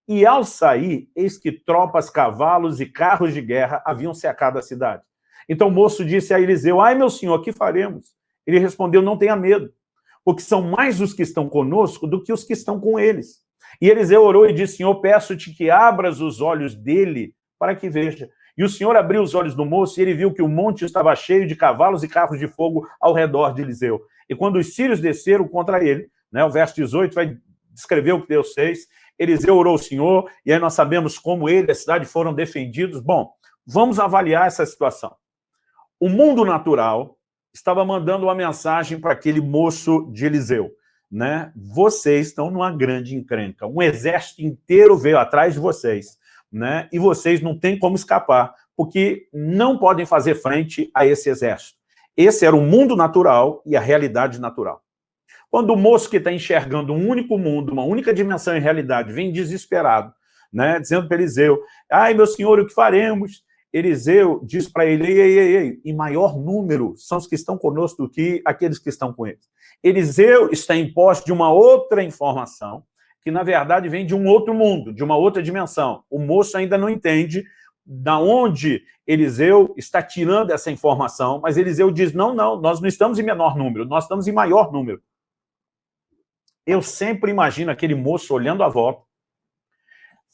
E ao sair, eis que tropas, cavalos e carros de guerra haviam cercado a cidade. Então o moço disse a Eliseu, ai meu senhor, que faremos? Ele respondeu, não tenha medo, porque são mais os que estão conosco do que os que estão com eles. E Eliseu orou e disse, Senhor, peço-te que abras os olhos dele para que veja. E o Senhor abriu os olhos do moço e ele viu que o monte estava cheio de cavalos e carros de fogo ao redor de Eliseu. E quando os sírios desceram contra ele, né? O verso 18 vai descrever o que Deus fez. Eliseu orou o Senhor, e aí nós sabemos como ele e a cidade foram defendidos. Bom, vamos avaliar essa situação. O mundo natural estava mandando uma mensagem para aquele moço de Eliseu. Né? Vocês estão numa grande encrenca. Um exército inteiro veio atrás de vocês. Né? E vocês não têm como escapar, porque não podem fazer frente a esse exército. Esse era o mundo natural e a realidade natural. Quando o moço que está enxergando um único mundo, uma única dimensão em realidade, vem desesperado, né, dizendo para Eliseu, ai, meu senhor, o que faremos? Eliseu diz para ele, ei, ei, ei, em maior número são os que estão conosco do que aqueles que estão com eles. Eliseu está em posse de uma outra informação, que na verdade vem de um outro mundo, de uma outra dimensão. O moço ainda não entende da onde Eliseu está tirando essa informação, mas Eliseu diz, não, não, nós não estamos em menor número, nós estamos em maior número. Eu sempre imagino aquele moço olhando a volta,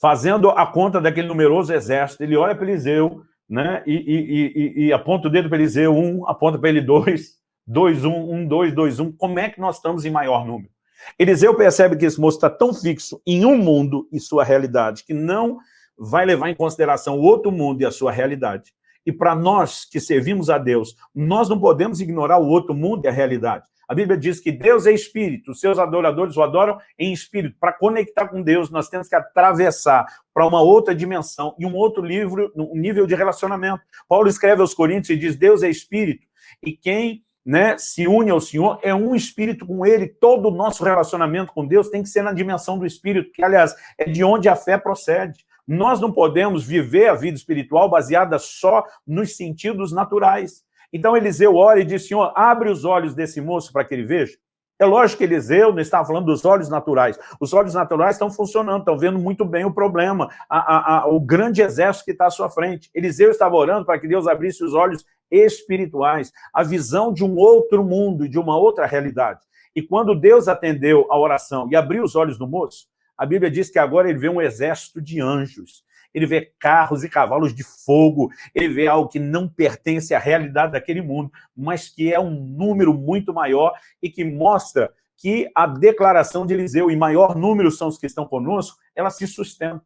fazendo a conta daquele numeroso exército, ele olha para Eliseu, né, e, e, e, e aponta o dedo para Eliseu, um, aponta para ele dois, dois, um, um, dois, dois, um, como é que nós estamos em maior número? Eliseu percebe que esse moço está tão fixo em um mundo e sua realidade, que não vai levar em consideração o outro mundo e a sua realidade. E para nós que servimos a Deus, nós não podemos ignorar o outro mundo e a realidade. A Bíblia diz que Deus é espírito, os seus adoradores o adoram em espírito. Para conectar com Deus, nós temos que atravessar para uma outra dimensão e um outro livro, um nível de relacionamento. Paulo escreve aos Coríntios e diz, Deus é espírito, e quem né, se une ao Senhor, é um espírito com ele, todo o nosso relacionamento com Deus tem que ser na dimensão do espírito, que, aliás, é de onde a fé procede. Nós não podemos viver a vida espiritual baseada só nos sentidos naturais. Então Eliseu ora e diz, Senhor, abre os olhos desse moço para que ele veja. É lógico que Eliseu não estava falando dos olhos naturais. Os olhos naturais estão funcionando, estão vendo muito bem o problema, a, a, a, o grande exército que está à sua frente. Eliseu estava orando para que Deus abrisse os olhos espirituais, a visão de um outro mundo, de uma outra realidade. E quando Deus atendeu a oração e abriu os olhos do moço, a Bíblia diz que agora ele vê um exército de anjos ele vê carros e cavalos de fogo, ele vê algo que não pertence à realidade daquele mundo, mas que é um número muito maior e que mostra que a declaração de Eliseu, em maior número são os que estão conosco, ela se sustenta.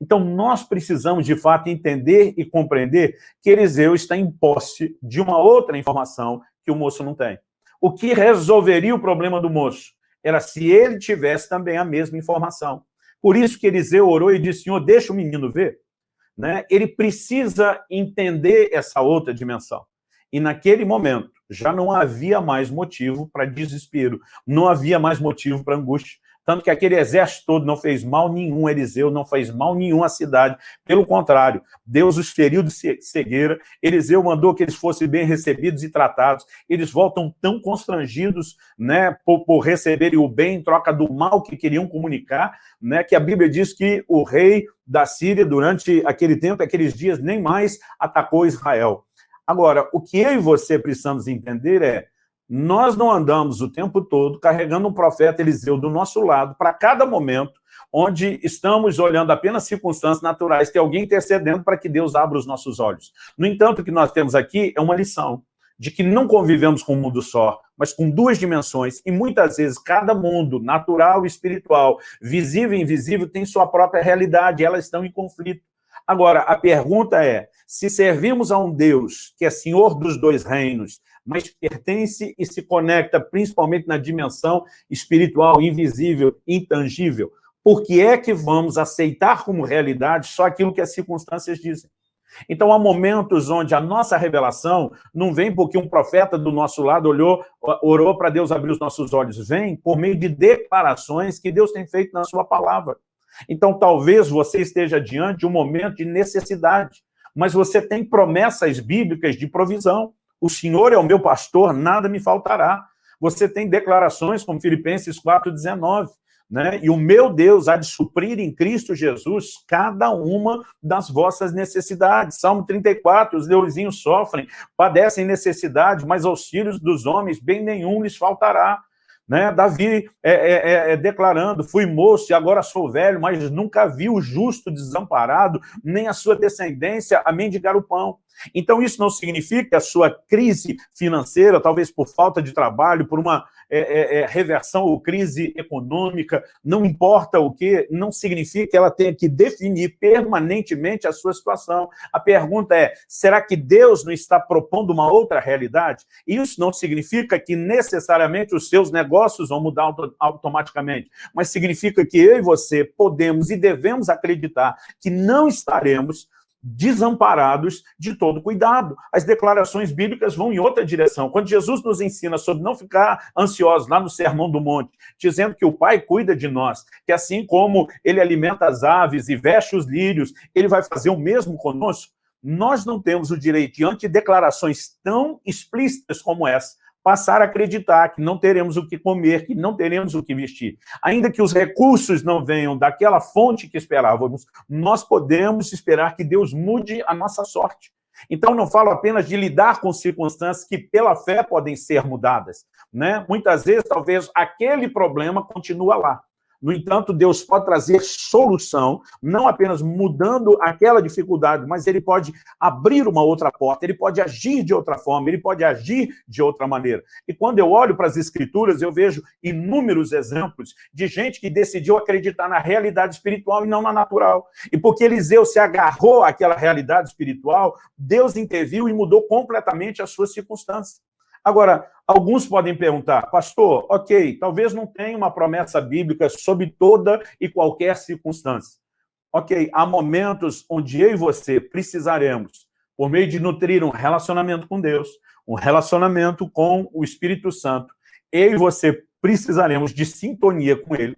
Então, nós precisamos, de fato, entender e compreender que Eliseu está em posse de uma outra informação que o moço não tem. O que resolveria o problema do moço era se ele tivesse também a mesma informação. Por isso que Eliseu orou e disse, Senhor, deixa o menino ver. Né? Ele precisa entender essa outra dimensão. E naquele momento, já não havia mais motivo para desespero, não havia mais motivo para angústia. Tanto que aquele exército todo não fez mal nenhum a Eliseu, não fez mal nenhum à cidade. Pelo contrário, Deus os feriu de cegueira, Eliseu mandou que eles fossem bem recebidos e tratados. Eles voltam tão constrangidos né, por, por receberem o bem em troca do mal que queriam comunicar, né, que a Bíblia diz que o rei da Síria, durante aquele tempo, aqueles dias, nem mais atacou Israel. Agora, o que eu e você precisamos entender é nós não andamos o tempo todo carregando um profeta Eliseu do nosso lado para cada momento onde estamos olhando apenas circunstâncias naturais, tem alguém intercedendo para que Deus abra os nossos olhos. No entanto, o que nós temos aqui é uma lição de que não convivemos com um mundo só, mas com duas dimensões, e muitas vezes cada mundo, natural e espiritual, visível e invisível, tem sua própria realidade, elas estão em conflito. Agora, a pergunta é, se servimos a um Deus que é Senhor dos dois reinos, mas pertence e se conecta principalmente na dimensão espiritual, invisível, intangível. Por que é que vamos aceitar como realidade só aquilo que as circunstâncias dizem? Então, há momentos onde a nossa revelação não vem porque um profeta do nosso lado olhou, orou para Deus abrir os nossos olhos. Vem por meio de declarações que Deus tem feito na sua palavra. Então, talvez você esteja diante de um momento de necessidade, mas você tem promessas bíblicas de provisão. O Senhor é o meu pastor, nada me faltará. Você tem declarações como Filipenses 4,19, né? E o meu Deus há de suprir em Cristo Jesus cada uma das vossas necessidades. Salmo 34, os leõezinhos sofrem, padecem necessidade, mas aos filhos dos homens bem nenhum lhes faltará. Né? Davi é, é, é, é, declarando, fui moço e agora sou velho, mas nunca vi o justo desamparado, nem a sua descendência a mendigar o pão. Então isso não significa que a sua crise financeira, talvez por falta de trabalho, por uma é, é, é, reversão ou crise econômica, não importa o que, não significa que ela tenha que definir permanentemente a sua situação. A pergunta é, será que Deus não está propondo uma outra realidade? Isso não significa que necessariamente os seus negócios vão mudar auto automaticamente, mas significa que eu e você podemos e devemos acreditar que não estaremos desamparados de todo cuidado. As declarações bíblicas vão em outra direção. Quando Jesus nos ensina sobre não ficar ansiosos lá no Sermão do Monte, dizendo que o Pai cuida de nós, que assim como ele alimenta as aves e veste os lírios, ele vai fazer o mesmo conosco, nós não temos o direito, diante de declarações tão explícitas como essa, passar a acreditar que não teremos o que comer, que não teremos o que vestir. Ainda que os recursos não venham daquela fonte que esperávamos, nós podemos esperar que Deus mude a nossa sorte. Então, não falo apenas de lidar com circunstâncias que, pela fé, podem ser mudadas. Né? Muitas vezes, talvez, aquele problema continua lá. No entanto, Deus pode trazer solução, não apenas mudando aquela dificuldade, mas ele pode abrir uma outra porta, ele pode agir de outra forma, ele pode agir de outra maneira. E quando eu olho para as escrituras, eu vejo inúmeros exemplos de gente que decidiu acreditar na realidade espiritual e não na natural. E porque Eliseu se agarrou àquela realidade espiritual, Deus interviu e mudou completamente as suas circunstâncias. Agora, alguns podem perguntar, pastor, ok, talvez não tenha uma promessa bíblica sob toda e qualquer circunstância. Ok, há momentos onde eu e você precisaremos, por meio de nutrir um relacionamento com Deus, um relacionamento com o Espírito Santo, eu e você precisaremos de sintonia com Ele,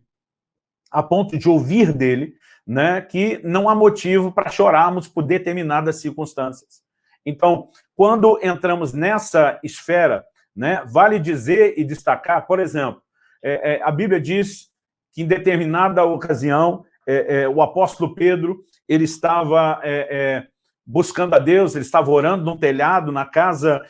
a ponto de ouvir dele, né, que não há motivo para chorarmos por determinadas circunstâncias. Então, quando entramos nessa esfera, né, vale dizer e destacar, por exemplo, é, é, a Bíblia diz que em determinada ocasião, é, é o apóstolo Pedro, ele estava é, é, buscando a Deus, ele estava orando num telhado, na casa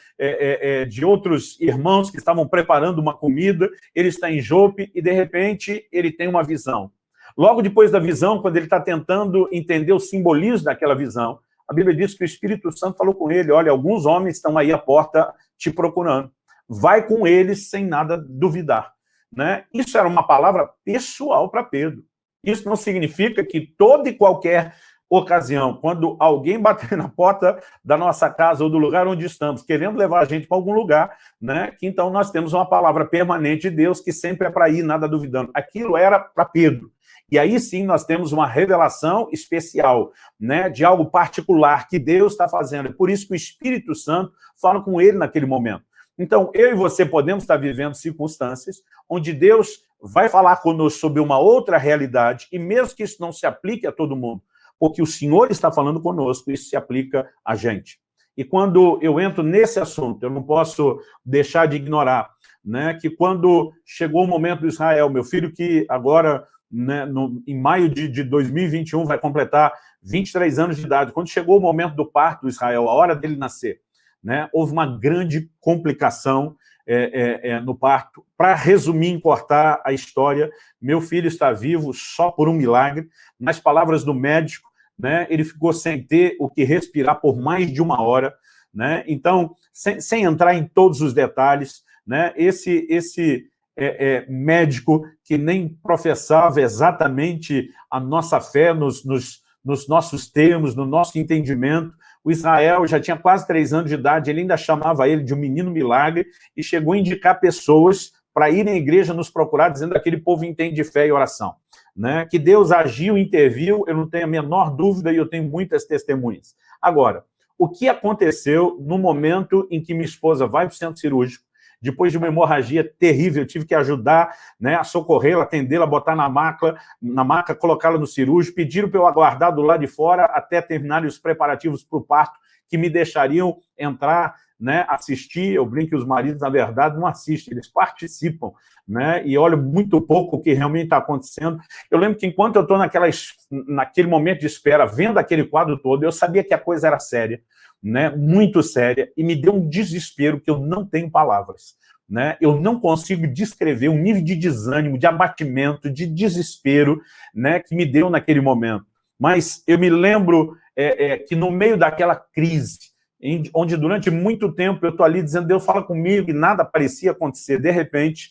de outros irmãos que estavam preparando uma comida, ele está em Jope e, de repente, ele tem uma visão. Logo depois da visão, quando ele está tentando entender o simbolismo daquela visão, a Bíblia diz que o Espírito Santo falou com ele, olha, alguns homens estão aí à porta te procurando. Vai com eles sem nada duvidar. Né? Isso era uma palavra pessoal para Pedro. Isso não significa que toda e qualquer ocasião, quando alguém bater na porta da nossa casa ou do lugar onde estamos, querendo levar a gente para algum lugar, né, que então nós temos uma palavra permanente de Deus que sempre é para ir, nada duvidando. Aquilo era para Pedro. E aí sim nós temos uma revelação especial, né, de algo particular que Deus está fazendo. É por isso que o Espírito Santo fala com ele naquele momento. Então, eu e você podemos estar vivendo circunstâncias onde Deus vai falar conosco sobre uma outra realidade, e mesmo que isso não se aplique a todo mundo, porque o Senhor está falando conosco, isso se aplica a gente. E quando eu entro nesse assunto, eu não posso deixar de ignorar né, que quando chegou o momento do Israel, meu filho que agora né, no, em maio de, de 2021, vai completar 23 anos de idade. Quando chegou o momento do parto do Israel, a hora dele nascer, né, houve uma grande complicação é, é, é, no parto. Para resumir, importar a história, meu filho está vivo só por um milagre. Nas palavras do médico, né, ele ficou sem ter o que respirar por mais de uma hora. Né? Então, sem, sem entrar em todos os detalhes, né, esse, esse é, é, médico que nem professava exatamente a nossa fé nos, nos, nos, nossos termos, no nosso entendimento. O Israel já tinha quase três anos de idade, ele ainda chamava ele de um menino milagre e chegou a indicar pessoas para irem à igreja nos procurar, dizendo que aquele povo entende fé e oração. Né? Que Deus agiu, interviu, eu não tenho a menor dúvida e eu tenho muitas testemunhas. Agora, o que aconteceu no momento em que minha esposa vai para o centro cirúrgico, depois de uma hemorragia terrível, eu tive que ajudar né, a socorrê-la, atendê-la, botar na maca, na maca colocá-la no cirúrgico, pediram para eu aguardar do lado de fora até terminarem os preparativos para o parto, que me deixariam entrar, né, assistir, eu brinco que os maridos, na verdade, não assistem, eles participam, né, e olham muito pouco o que realmente está acontecendo. Eu lembro que enquanto eu estou naquele momento de espera, vendo aquele quadro todo, eu sabia que a coisa era séria, né, muito séria, e me deu um desespero que eu não tenho palavras. Né? Eu não consigo descrever o nível de desânimo, de abatimento, de desespero né, que me deu naquele momento. Mas eu me lembro é, é, que no meio daquela crise, em, onde durante muito tempo eu estou ali dizendo, Deus fala comigo, e nada parecia acontecer, de repente,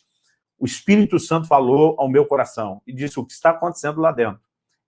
o Espírito Santo falou ao meu coração e disse, o que está acontecendo lá dentro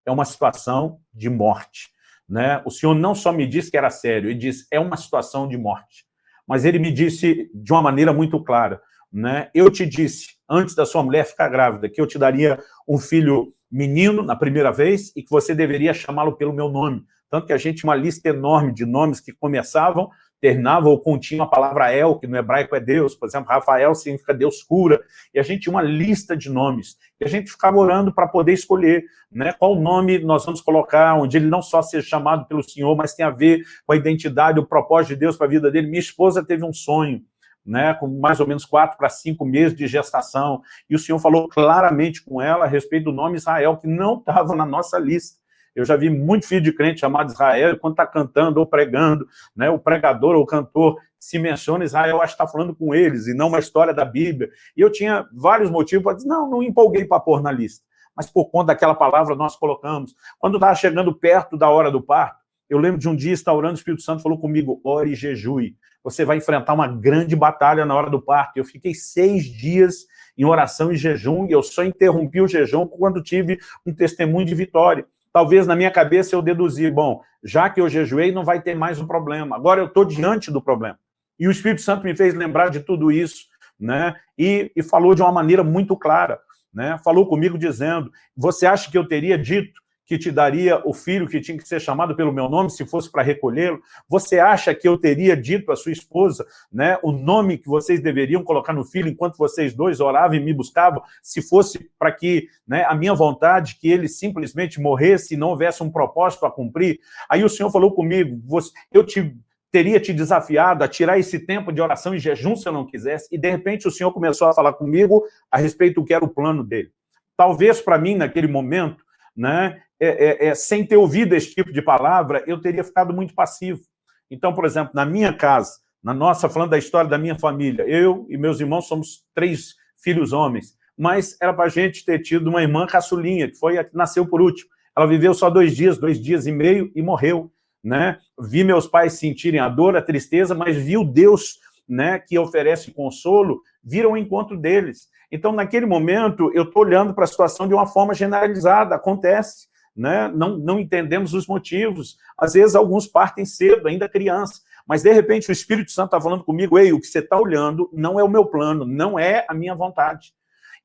é uma situação de morte. Né? O senhor não só me disse que era sério, ele disse, é uma situação de morte. Mas ele me disse de uma maneira muito clara, né? eu te disse, antes da sua mulher ficar grávida, que eu te daria um filho menino na primeira vez e que você deveria chamá-lo pelo meu nome. Tanto que a gente tinha uma lista enorme de nomes que começavam terminava ou continha a palavra El, que no hebraico é Deus, por exemplo, Rafael significa Deus cura, e a gente tinha uma lista de nomes, e a gente ficava orando para poder escolher né, qual nome nós vamos colocar, onde ele não só seja chamado pelo Senhor, mas tem a ver com a identidade, o propósito de Deus para a vida dele. Minha esposa teve um sonho, né, com mais ou menos quatro para cinco meses de gestação, e o Senhor falou claramente com ela a respeito do nome Israel, que não estava na nossa lista. Eu já vi muito filho de crente chamado Israel, quando está cantando ou pregando, né, o pregador ou o cantor se menciona Israel, acho que está falando com eles, e não uma história da Bíblia. E eu tinha vários motivos para dizer, não, não empolguei para pôr na lista. Mas por conta daquela palavra nós colocamos. Quando estava chegando perto da hora do parto, eu lembro de um dia, está orando, o Espírito Santo falou comigo, ore e jejue. Você vai enfrentar uma grande batalha na hora do parto. Eu fiquei seis dias em oração e jejum, e eu só interrompi o jejum quando tive um testemunho de vitória talvez na minha cabeça eu deduzi, bom, já que eu jejuei, não vai ter mais um problema. Agora eu estou diante do problema. E o Espírito Santo me fez lembrar de tudo isso, né? E, e falou de uma maneira muito clara, né? Falou comigo dizendo, você acha que eu teria dito que te daria o filho que tinha que ser chamado pelo meu nome se fosse para recolhê-lo? Você acha que eu teria dito à sua esposa né, o nome que vocês deveriam colocar no filho enquanto vocês dois oravam e me buscavam, se fosse para que né, a minha vontade, que ele simplesmente morresse e não houvesse um propósito a cumprir? Aí o Senhor falou comigo, você, eu te teria te desafiado a tirar esse tempo de oração e jejum se eu não quisesse, e de repente o Senhor começou a falar comigo a respeito do que era o plano dele. Talvez para mim, naquele momento, né, é, é, é, sem ter ouvido esse tipo de palavra, eu teria ficado muito passivo. Então, por exemplo, na minha casa, na nossa, falando da história da minha família, eu e meus irmãos somos três filhos homens, mas era para a gente ter tido uma irmã caçulinha, que foi a que nasceu por último. Ela viveu só dois dias, dois dias e meio e morreu. Né? Vi meus pais sentirem a dor, a tristeza, mas vi o Deus né, que oferece consolo, vir ao encontro deles. Então, naquele momento, eu estou olhando para a situação de uma forma generalizada, acontece né? não, não entendemos os motivos. Às vezes, alguns partem cedo, ainda criança, mas, de repente, o Espírito Santo está falando comigo, ei, o que você está olhando não é o meu plano, não é a minha vontade.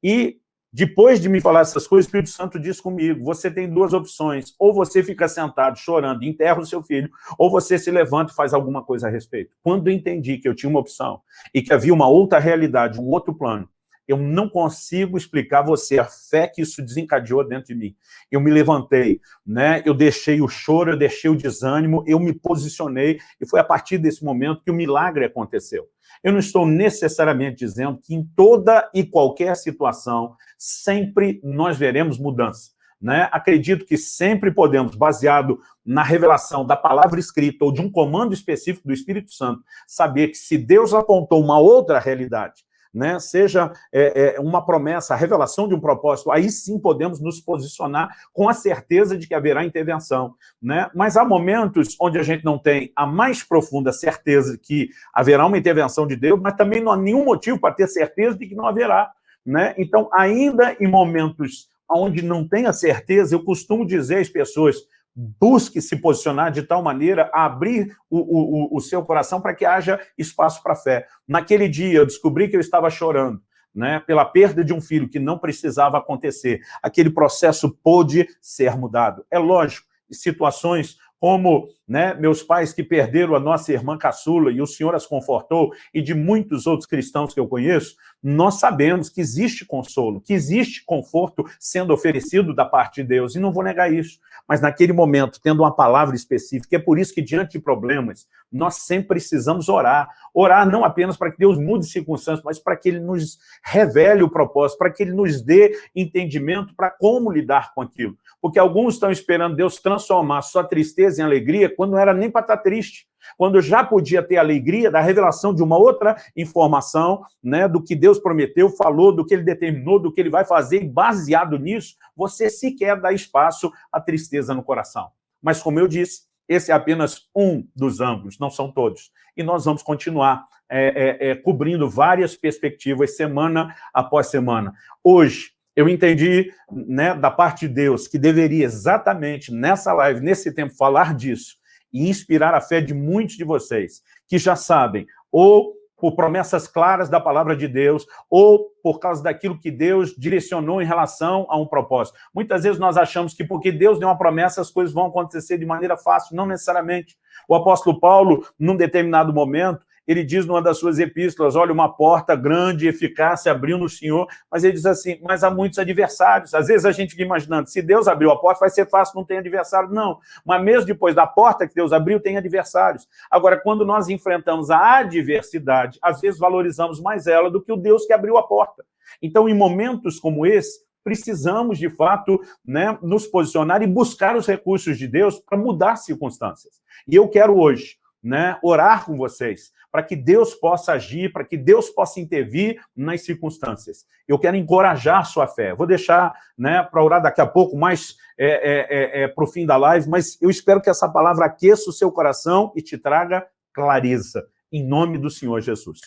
E, depois de me falar essas coisas, o Espírito Santo diz comigo, você tem duas opções, ou você fica sentado chorando, enterra o seu filho, ou você se levanta e faz alguma coisa a respeito. Quando entendi que eu tinha uma opção e que havia uma outra realidade, um outro plano, eu não consigo explicar a você a fé que isso desencadeou dentro de mim. Eu me levantei, né? eu deixei o choro, eu deixei o desânimo, eu me posicionei, e foi a partir desse momento que o milagre aconteceu. Eu não estou necessariamente dizendo que em toda e qualquer situação, sempre nós veremos mudança. Né? Acredito que sempre podemos, baseado na revelação da palavra escrita ou de um comando específico do Espírito Santo, saber que se Deus apontou uma outra realidade, né, seja é, é, uma promessa, a revelação de um propósito, aí sim podemos nos posicionar com a certeza de que haverá intervenção. Né? Mas há momentos onde a gente não tem a mais profunda certeza de que haverá uma intervenção de Deus, mas também não há nenhum motivo para ter certeza de que não haverá. Né? Então, ainda em momentos onde não tem a certeza, eu costumo dizer às pessoas, busque se posicionar de tal maneira a abrir o, o, o seu coração para que haja espaço para a fé. Naquele dia, eu descobri que eu estava chorando, né, pela perda de um filho que não precisava acontecer. Aquele processo pôde ser mudado. É lógico, situações como né, meus pais que perderam a nossa irmã caçula e o Senhor as confortou, e de muitos outros cristãos que eu conheço, nós sabemos que existe consolo, que existe conforto sendo oferecido da parte de Deus, e não vou negar isso. Mas naquele momento, tendo uma palavra específica, é por isso que diante de problemas, nós sempre precisamos orar. Orar não apenas para que Deus mude circunstâncias, mas para que Ele nos revele o propósito, para que Ele nos dê entendimento para como lidar com aquilo. Porque alguns estão esperando Deus transformar sua tristeza em alegria quando não era nem para estar tá triste, quando já podia ter alegria da revelação de uma outra informação, né, do que Deus prometeu, falou, do que Ele determinou, do que Ele vai fazer, e baseado nisso, você sequer dá espaço à tristeza no coração. Mas, como eu disse, esse é apenas um dos ângulos, não são todos. E nós vamos continuar é, é, é, cobrindo várias perspectivas, semana após semana. Hoje, eu entendi né, da parte de Deus que deveria exatamente nessa live, nesse tempo, falar disso e inspirar a fé de muitos de vocês, que já sabem, ou por promessas claras da palavra de Deus, ou por causa daquilo que Deus direcionou em relação a um propósito. Muitas vezes nós achamos que porque Deus deu uma promessa, as coisas vão acontecer de maneira fácil, não necessariamente. O apóstolo Paulo, num determinado momento, ele diz numa das suas epístolas, olha, uma porta grande e eficaz se abriu no Senhor, mas ele diz assim, mas há muitos adversários. Às vezes a gente fica imaginando, se Deus abriu a porta, vai ser fácil, não tem adversário. Não, mas mesmo depois da porta que Deus abriu, tem adversários. Agora, quando nós enfrentamos a adversidade, às vezes valorizamos mais ela do que o Deus que abriu a porta. Então, em momentos como esse, precisamos, de fato, né, nos posicionar e buscar os recursos de Deus para mudar circunstâncias. E eu quero hoje né, orar com vocês, para que Deus possa agir, para que Deus possa intervir nas circunstâncias. Eu quero encorajar a sua fé. Vou deixar né, para orar daqui a pouco, mais é, é, é, é para o fim da live, mas eu espero que essa palavra aqueça o seu coração e te traga clareza, em nome do Senhor Jesus.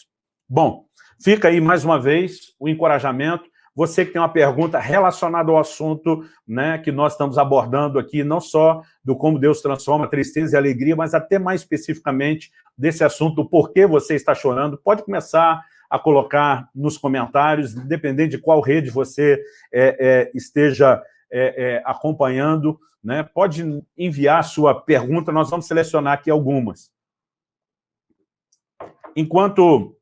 Bom, fica aí mais uma vez o encorajamento, você que tem uma pergunta relacionada ao assunto né, que nós estamos abordando aqui, não só do como Deus transforma tristeza e alegria, mas até mais especificamente desse assunto, o porquê você está chorando, pode começar a colocar nos comentários, independente de qual rede você é, é, esteja é, é acompanhando, né, pode enviar sua pergunta, nós vamos selecionar aqui algumas. Enquanto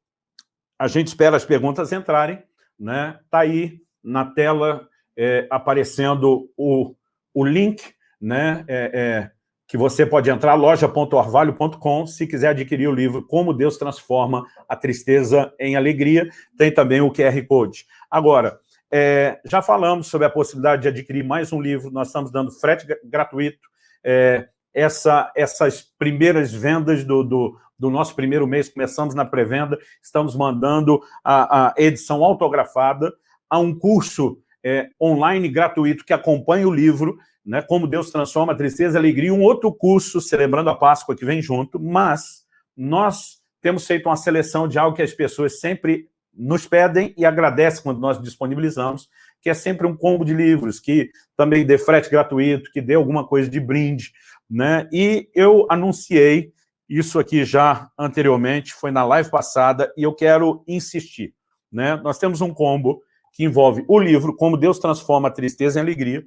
a gente espera as perguntas entrarem, né? Está aí na tela é, aparecendo o, o link, né? É, é, que você pode entrar, loja.orvalho.com, se quiser adquirir o livro Como Deus Transforma a Tristeza em Alegria, tem também o QR Code. Agora, é, já falamos sobre a possibilidade de adquirir mais um livro, nós estamos dando frete gratuito, é, essa, essas primeiras vendas do, do, do nosso primeiro mês, começamos na pré-venda, estamos mandando a, a, edição autografada, há um curso é, online gratuito que acompanha o livro, né, Como Deus Transforma a Tristeza e Alegria, um outro curso celebrando a Páscoa que vem junto, mas nós temos feito uma seleção de algo que as pessoas sempre nos pedem e agradecem quando nós disponibilizamos, que é sempre um combo de livros, que também dê frete gratuito, que dê alguma coisa de brinde, né? E eu anunciei isso aqui já anteriormente, foi na live passada, e eu quero insistir. Né? Nós temos um combo que envolve o livro Como Deus Transforma a Tristeza em Alegria,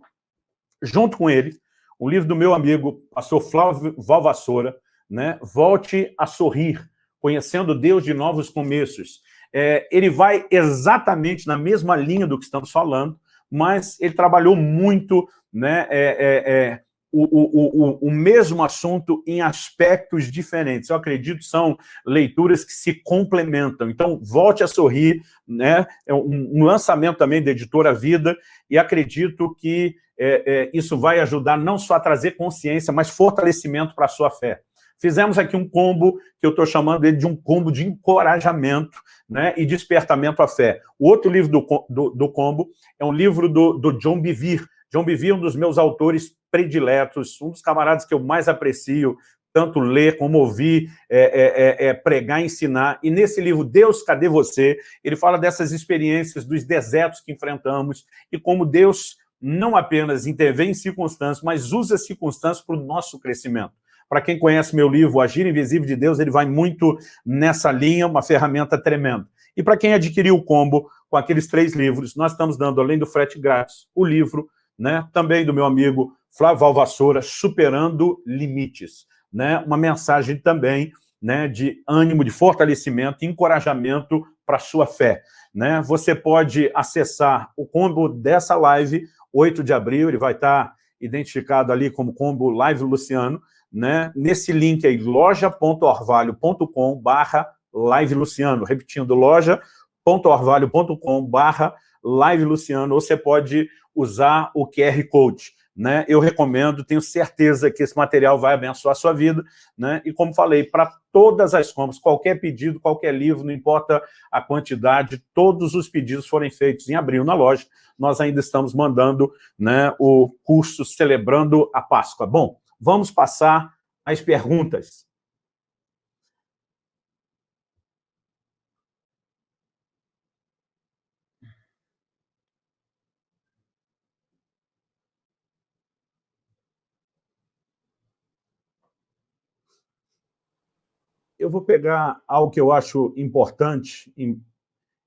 junto com ele, um livro do meu amigo, pastor Flávio Valvassoura, né? Volte a Sorrir, Conhecendo Deus de Novos Começos. É, ele vai exatamente na mesma linha do que estamos falando, mas ele trabalhou muito né, é, é, é o, o, o, o, mesmo assunto em aspectos diferentes. Eu acredito são leituras que se complementam. Então, Volte a Sorrir, né? é um, um lançamento também da Editora Vida, e acredito que é, é, isso vai ajudar não só a trazer consciência, mas fortalecimento para a sua fé. Fizemos aqui um combo, que eu estou chamando ele de um combo de encorajamento né, e despertamento à fé. O outro livro do, do, do combo é um livro do, do John Bevere. John Bevere é um dos meus autores prediletos, um dos camaradas que eu mais aprecio, tanto ler como ouvir, é, é, é, é, pregar, ensinar. E nesse livro, Deus, Cadê Você? Ele fala dessas experiências, dos desertos que enfrentamos e como Deus não apenas intervém em circunstâncias, mas usa circunstâncias para o nosso crescimento. Para quem conhece meu livro, Agir Invisível de Deus, ele vai muito nessa linha, uma ferramenta tremenda. E para quem adquiriu o combo com aqueles três livros, nós estamos dando, além do frete grátis, o livro, né, também do meu amigo Flávio Valvassoura, Superando Limites. Né? Uma mensagem também né, de ânimo, de fortalecimento, encorajamento para a sua fé. Né? Você pode acessar o combo dessa live, 8 de abril, ele vai estar identificado ali como combo Live Luciano, né? nesse link aí, loja.orvalho.com barra Live Luciano, repetindo, loja.orvalho.com barra Live Luciano, ou você pode usar o QR Code né, eu recomendo, tenho certeza que esse material vai abençoar a sua vida, né, e como falei, para todas as compras, qualquer pedido, qualquer livro, não importa a quantidade, todos os pedidos forem feitos em abril na loja, nós ainda estamos mandando né, o curso Celebrando a Páscoa. Bom, vamos passar às perguntas. Eu vou pegar algo que eu acho importante,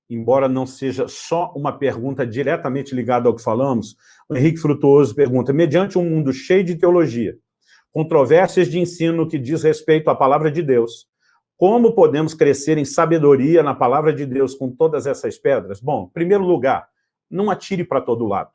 embora não seja só uma pergunta diretamente ligada ao que falamos. O Henrique Frutuoso pergunta, mediante um mundo cheio de teologia, controvérsias de ensino que diz respeito à palavra de Deus, Como podemos crescer em sabedoria na palavra de Deus com todas essas pedras? Bom, em primeiro lugar, não atire para todo lado.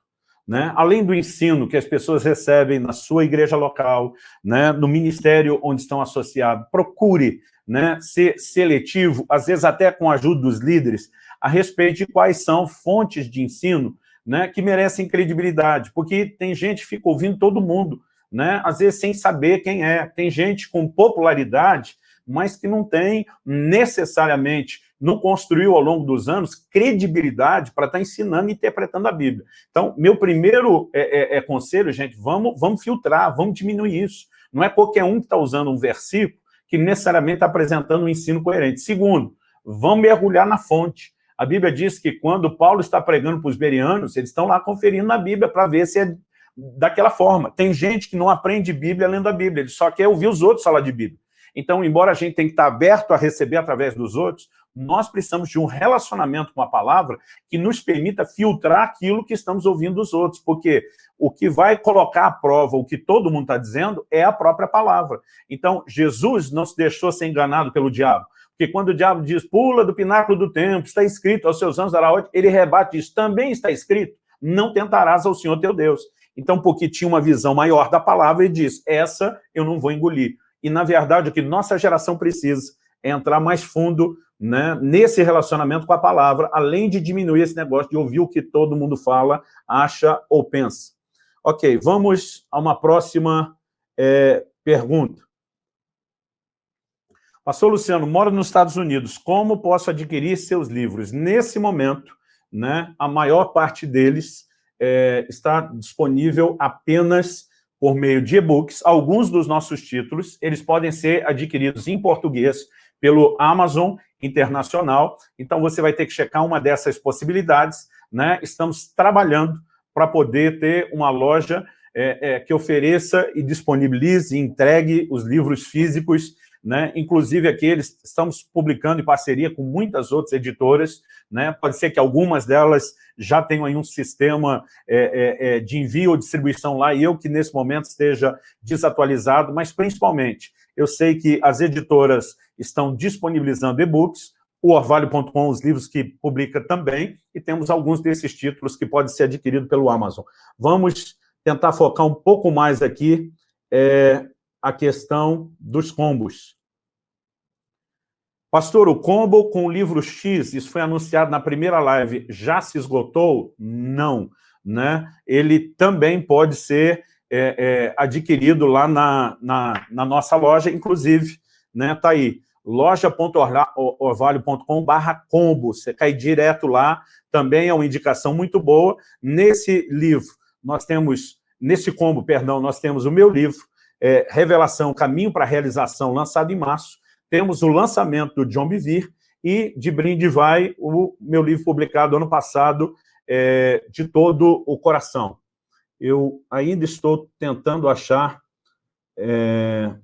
Né? Além do ensino que as pessoas recebem na sua igreja local, né? no ministério onde estão associados, procure né? ser seletivo, às vezes até com a ajuda dos líderes, a respeito de quais são fontes de ensino né? que merecem credibilidade, porque tem gente que fica ouvindo todo mundo, né? às vezes sem saber quem é. Tem gente com popularidade, mas que não tem necessariamente não construiu ao longo dos anos credibilidade para estar tá ensinando e interpretando a Bíblia. Então, meu primeiro é, é, é conselho, gente, vamos, vamos filtrar, vamos diminuir isso. Não é qualquer um que está usando um versículo que necessariamente está apresentando um ensino coerente. Segundo, vamos mergulhar na fonte. A Bíblia diz que quando Paulo está pregando para os berianos, eles estão lá conferindo na Bíblia para ver se é daquela forma. Tem gente que não aprende Bíblia lendo a Bíblia, ele só quer ouvir os outros falar de Bíblia. Então, embora a gente tenha que estar aberto a receber através dos outros, nós precisamos de um relacionamento com a palavra que nos permita filtrar aquilo que estamos ouvindo dos outros, porque o que vai colocar à prova o que todo mundo está dizendo é a própria palavra. Então, Jesus não se deixou ser enganado pelo diabo, porque quando o diabo diz, pula do pináculo do templo, está escrito, aos seus anos dará ordem, ele rebate isso, também está escrito, não tentarás ao Senhor teu Deus. Então, porque tinha uma visão maior da palavra, ele diz, essa eu não vou engolir. E, na verdade, o que nossa geração precisa é entrar mais fundo né, nesse relacionamento com a palavra, além de diminuir esse negócio de ouvir o que todo mundo fala, acha ou pensa. Ok, vamos a uma próxima é, pergunta. Pastor Luciano, moro nos Estados Unidos, como posso adquirir seus livros? Nesse momento, né, a maior parte deles é, está disponível apenas por meio de e-books. Alguns dos nossos títulos, eles podem ser adquiridos em português pelo Amazon Internacional. Então, você vai ter que checar uma dessas possibilidades. Né? Estamos trabalhando para poder ter uma loja é, é, que ofereça e disponibilize e entregue os livros físicos né? Inclusive aqui eles estamos publicando em parceria com muitas outras editoras, né? Pode ser que algumas delas já tenham aí um sistema é, é, é, de envio ou distribuição lá, e eu que nesse momento esteja desatualizado, mas principalmente eu sei que as editoras estão disponibilizando e-books, o orvalho.com, os livros que publica também, e temos alguns desses títulos que podem ser adquiridos pelo Amazon. Vamos tentar focar um pouco mais aqui é, a questão dos combos. Pastor, o combo com o livro X, isso foi anunciado na primeira live, já se esgotou? Não. Né? Ele também pode ser é, é, adquirido lá na, na, na, nossa loja, inclusive, né, tá aí, loja.orvalho.com barra combo, você cai direto lá, também é uma indicação muito boa. Nesse livro, nós temos, nesse combo, perdão, nós temos o meu livro, é, Revelação, Caminho para a Realização, lançado em março. Temos o lançamento do John Bevere e de brinde vai o meu livro publicado ano passado, é, De Todo o Coração. Eu ainda estou tentando achar... É,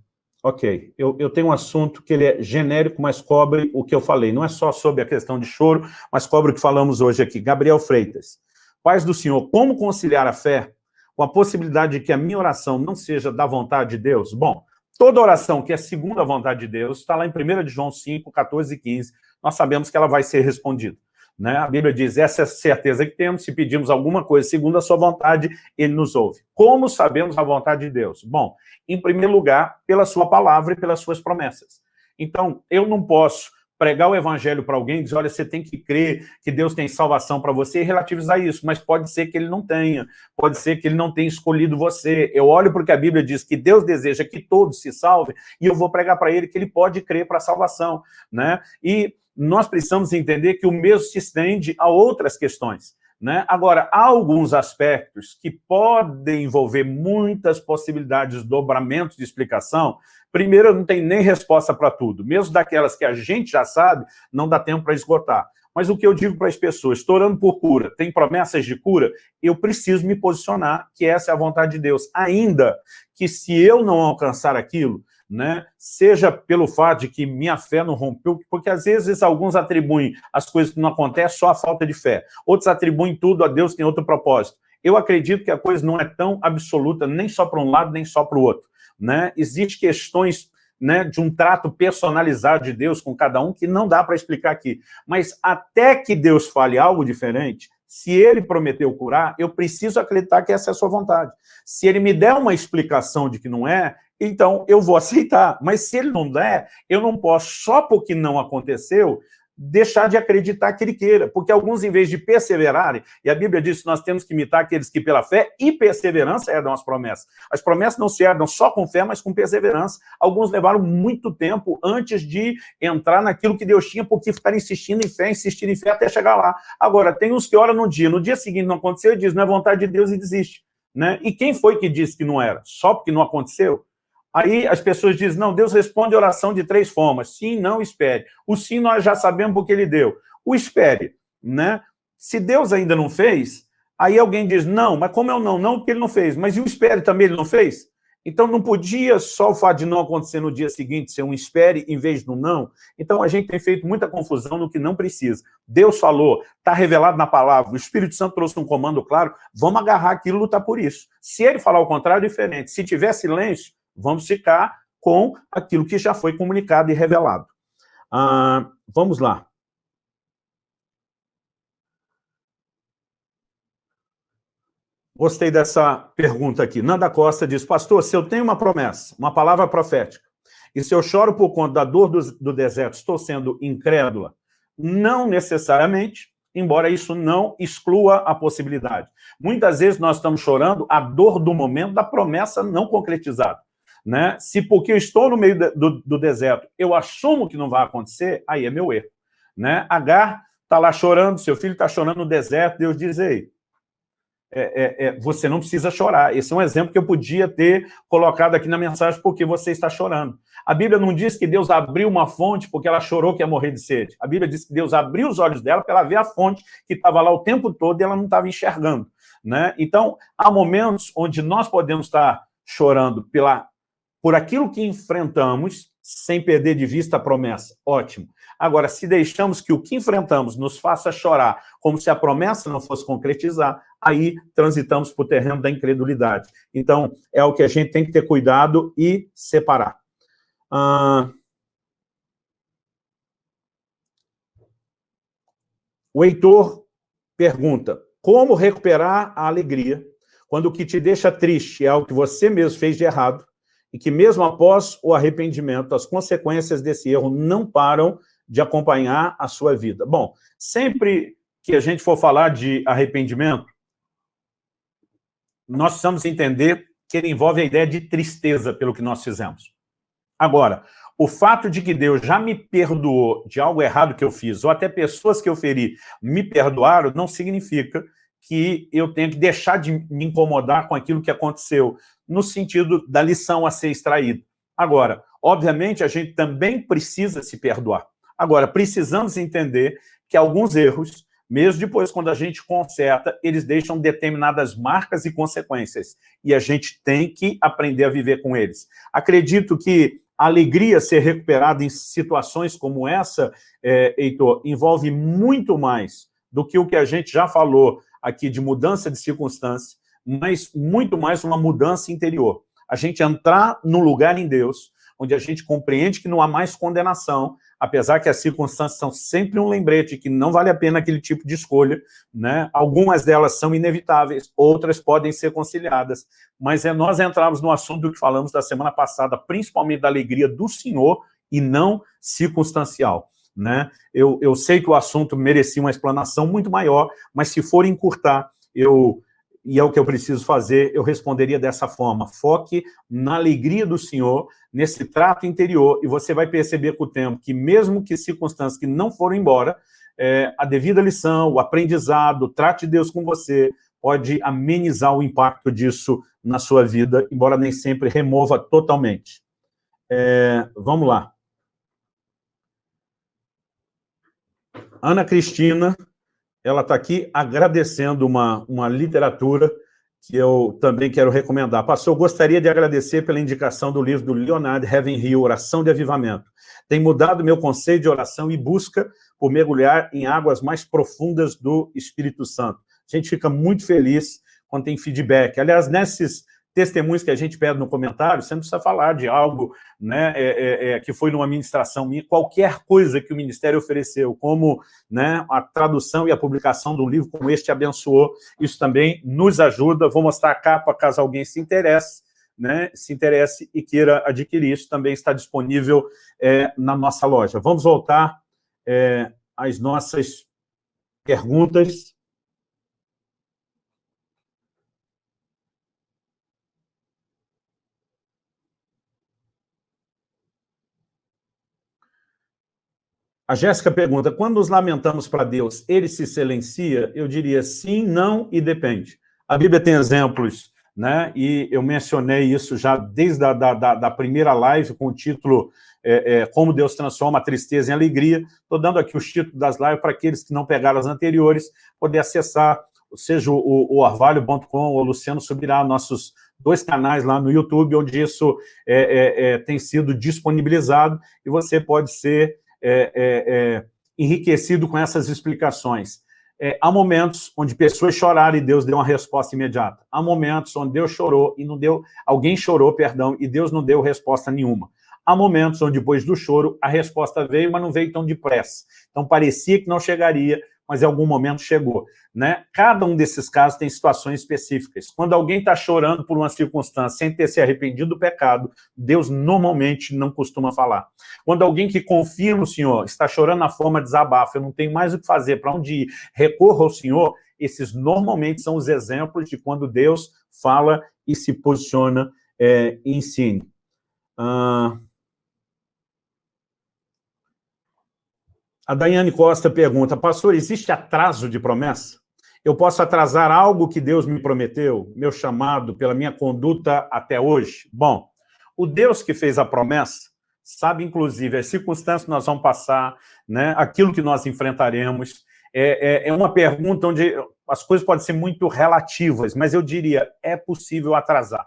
ok, eu, eu tenho um assunto que ele é genérico, mas cobre o que eu falei. Não é só sobre a questão de choro, mas cobre o que falamos hoje aqui. Gabriel Freitas. Paz do Senhor, como conciliar a fé com a possibilidade de que a minha oração não seja da vontade de Deus? Bom, toda oração que é segundo a vontade de Deus, está lá em 1 de João 5, 14 e 15, nós sabemos que ela vai ser respondida. Né? A Bíblia diz, essa é a certeza que temos, se pedimos alguma coisa segundo a sua vontade, ele nos ouve. Como sabemos a vontade de Deus? Bom, em primeiro lugar, pela sua palavra e pelas suas promessas. Então, eu não posso pregar o evangelho para alguém, dizer, olha, você tem que crer que Deus tem salvação para você e relativizar isso, mas pode ser que ele não tenha, pode ser que ele não tenha escolhido você. Eu olho porque a Bíblia diz que Deus deseja que todos se salvem e eu vou pregar para ele que ele pode crer para a salvação. Né? E nós precisamos entender que o mesmo se estende a outras questões. Né? Agora, há alguns aspectos que podem envolver muitas possibilidades de dobramento de explicação Primeiro, não tem nem resposta para tudo. Mesmo daquelas que a gente já sabe, não dá tempo para esgotar. Mas o que eu digo para as pessoas, estou orando por cura, tem promessas de cura, eu preciso me posicionar que essa é a vontade de Deus. Ainda que se eu não alcançar aquilo, né, seja pelo fato de que minha fé não rompeu, porque às vezes alguns atribuem as coisas que não acontecem só a falta de fé, outros atribuem tudo a Deus tem outro propósito. Eu acredito que a coisa não é tão absoluta, nem só para um lado, nem só para o outro né? Existem questões né, de um trato personalizado de Deus com cada um, que não dá para explicar aqui. Mas até que Deus fale algo diferente, se ele prometeu curar, eu preciso acreditar que essa é a sua vontade. Se ele me der uma explicação de que não é, então eu vou aceitar. Mas se ele não der, eu não posso, só porque não aconteceu, deixar de acreditar que ele queira, porque alguns, em vez de perseverarem, e a Bíblia diz que nós temos que imitar aqueles que pela fé e perseverança herdam as promessas. As promessas não se herdam só com fé, mas com perseverança. Alguns levaram muito tempo antes de entrar naquilo que Deus tinha, porque ficaram insistindo em fé, insistindo em fé até chegar lá. Agora, tem uns que oram no dia, no dia seguinte não aconteceu e diz, não é vontade de Deus e desiste. Né? E quem foi que disse que não era? Só porque não aconteceu? Aí as pessoas dizem, não, Deus responde oração de três formas. Sim, não, espere. O sim nós já sabemos porque ele deu. O espere, né? Se Deus ainda não fez, aí alguém diz, não, mas como é o não? Não, porque ele não fez. Mas e o espere também ele não fez? Então não podia só o fato de não acontecer no dia seguinte ser um espere em vez do não. Então a gente tem feito muita confusão no que não precisa. Deus falou, está revelado na palavra, o Espírito Santo trouxe um comando claro, vamos agarrar aquilo e lutar por isso. Se ele falar o contrário, é diferente. Se tiver silêncio, Vamos ficar com aquilo que já foi comunicado e revelado. Ah, vamos lá. Gostei dessa pergunta aqui. Nanda Costa diz, pastor, se eu tenho uma promessa, uma palavra profética, e se eu choro por conta da dor do, do deserto, estou sendo incrédula? Não necessariamente, embora isso não exclua a possibilidade. Muitas vezes nós estamos chorando a dor do momento da promessa não concretizada. Né? Se porque eu estou no meio do, do deserto, eu assumo que não vai acontecer, aí é meu erro. Né? Agar está lá chorando, seu filho está chorando no deserto, Deus diz, ei, é, é, é, você não precisa chorar. Esse é um exemplo que eu podia ter colocado aqui na mensagem porque você está chorando. A Bíblia não diz que Deus abriu uma fonte porque ela chorou que ia morrer de sede. A Bíblia diz que Deus abriu os olhos dela para ela ver a fonte que estava lá o tempo todo e ela não estava enxergando. Né? Então, há momentos onde nós podemos estar chorando pela por aquilo que enfrentamos, sem perder de vista a promessa. Ótimo. Agora, se deixamos que o que enfrentamos nos faça chorar, como se a promessa não fosse concretizar, aí transitamos para o terreno da incredulidade. Então, é o que a gente tem que ter cuidado e separar. Ah... O Heitor pergunta, como recuperar a alegria quando o que te deixa triste é algo que você mesmo fez de errado e que mesmo após o arrependimento, as consequências desse erro não param de acompanhar a sua vida. Bom, sempre que a gente for falar de arrependimento, nós precisamos entender que ele envolve a ideia de tristeza pelo que nós fizemos. Agora, o fato de que Deus já me perdoou de algo errado que eu fiz, ou até pessoas que eu feri me perdoaram, não significa que eu tenho que deixar de me incomodar com aquilo que aconteceu, no sentido da lição a ser extraída. Agora, obviamente, a gente também precisa se perdoar. Agora, precisamos entender que alguns erros, mesmo depois quando a gente conserta, eles deixam determinadas marcas e consequências. E a gente tem que aprender a viver com eles. Acredito que a alegria ser recuperada em situações como essa, é, Heitor, envolve muito mais do que o que a gente já falou aqui de mudança de circunstância, mas muito mais uma mudança interior. A gente entrar no lugar em Deus, onde a gente compreende que não há mais condenação, apesar que as circunstâncias são sempre um lembrete que não vale a pena aquele tipo de escolha, né? Algumas delas são inevitáveis, outras podem ser conciliadas, mas é nós entramos no assunto que falamos da semana passada, principalmente da alegria do Senhor e não circunstancial. Né? Eu, eu sei que o assunto merecia uma explanação muito maior, mas se for encurtar, eu, e é o que eu preciso fazer, eu responderia dessa forma. Foque na alegria do Senhor, nesse trato interior, e você vai perceber com o tempo que mesmo que circunstâncias que não foram embora, é, a devida lição, o aprendizado, o trato de Deus com você, pode amenizar o impacto disso na sua vida, embora nem sempre remova totalmente. É, vamos lá. Ana Cristina, ela está aqui agradecendo uma, uma literatura que eu também quero recomendar. Pastor, eu gostaria de agradecer pela indicação do livro do Leonard Ravenhill, Oração de Avivamento. Tem mudado meu conceito de oração e busca por mergulhar em águas mais profundas do Espírito Santo. A gente fica muito feliz quando tem feedback. Aliás, nesses testemunhos que a gente pede no comentário, você não precisa falar de algo né, é, é, é, que foi numa ministração minha, qualquer coisa que o Ministério ofereceu, como né, a tradução e a publicação de um livro como este abençoou, isso também nos ajuda. Vou mostrar a capa caso alguém se interesse, né, se interesse e queira adquirir, isso também está disponível é, na nossa loja. Vamos voltar é, às nossas perguntas. A Jéssica pergunta, quando nos lamentamos para Deus, ele se silencia? Eu diria sim, não e depende. A Bíblia tem exemplos, né? e eu mencionei isso já desde a da, da, da primeira live, com o título é, é, Como Deus Transforma a Tristeza em Alegria. Estou dando aqui os títulos das lives para aqueles que não pegaram as anteriores, poder acessar, seja o, o orvalho.com ou o Luciano Subirá, nossos dois canais lá no YouTube, onde isso é, é, é tem sido disponibilizado, e você pode ser é, é, é, enriquecido com essas explicações. É, há momentos onde pessoas choraram e Deus deu uma resposta imediata. Há momentos onde Deus chorou e não deu... Alguém chorou, perdão, e Deus não deu resposta nenhuma. Há momentos onde, depois do choro, a resposta veio, mas não veio tão depressa. Então, parecia que não chegaria, mas em algum momento chegou. Né? Cada um desses casos tem situações específicas. Quando alguém está chorando por uma circunstância sem ter se arrependido do pecado, Deus normalmente não costuma falar. Quando alguém que confia no Senhor está chorando na forma de desabafo, eu não tenho mais o que fazer, para onde ir, recorra ao Senhor, esses normalmente são os exemplos de quando Deus fala e se posiciona é, e ensina. Ah... A Daiane Costa pergunta, pastor, existe atraso de promessa? Eu posso atrasar algo que Deus me prometeu, meu chamado, pela minha conduta até hoje? Bom, o Deus que fez a promessa sabe, inclusive, as circunstâncias que nós vamos passar, né, aquilo que nós enfrentaremos. É, é, é uma pergunta onde as coisas podem ser muito relativas, mas eu diria, é possível atrasar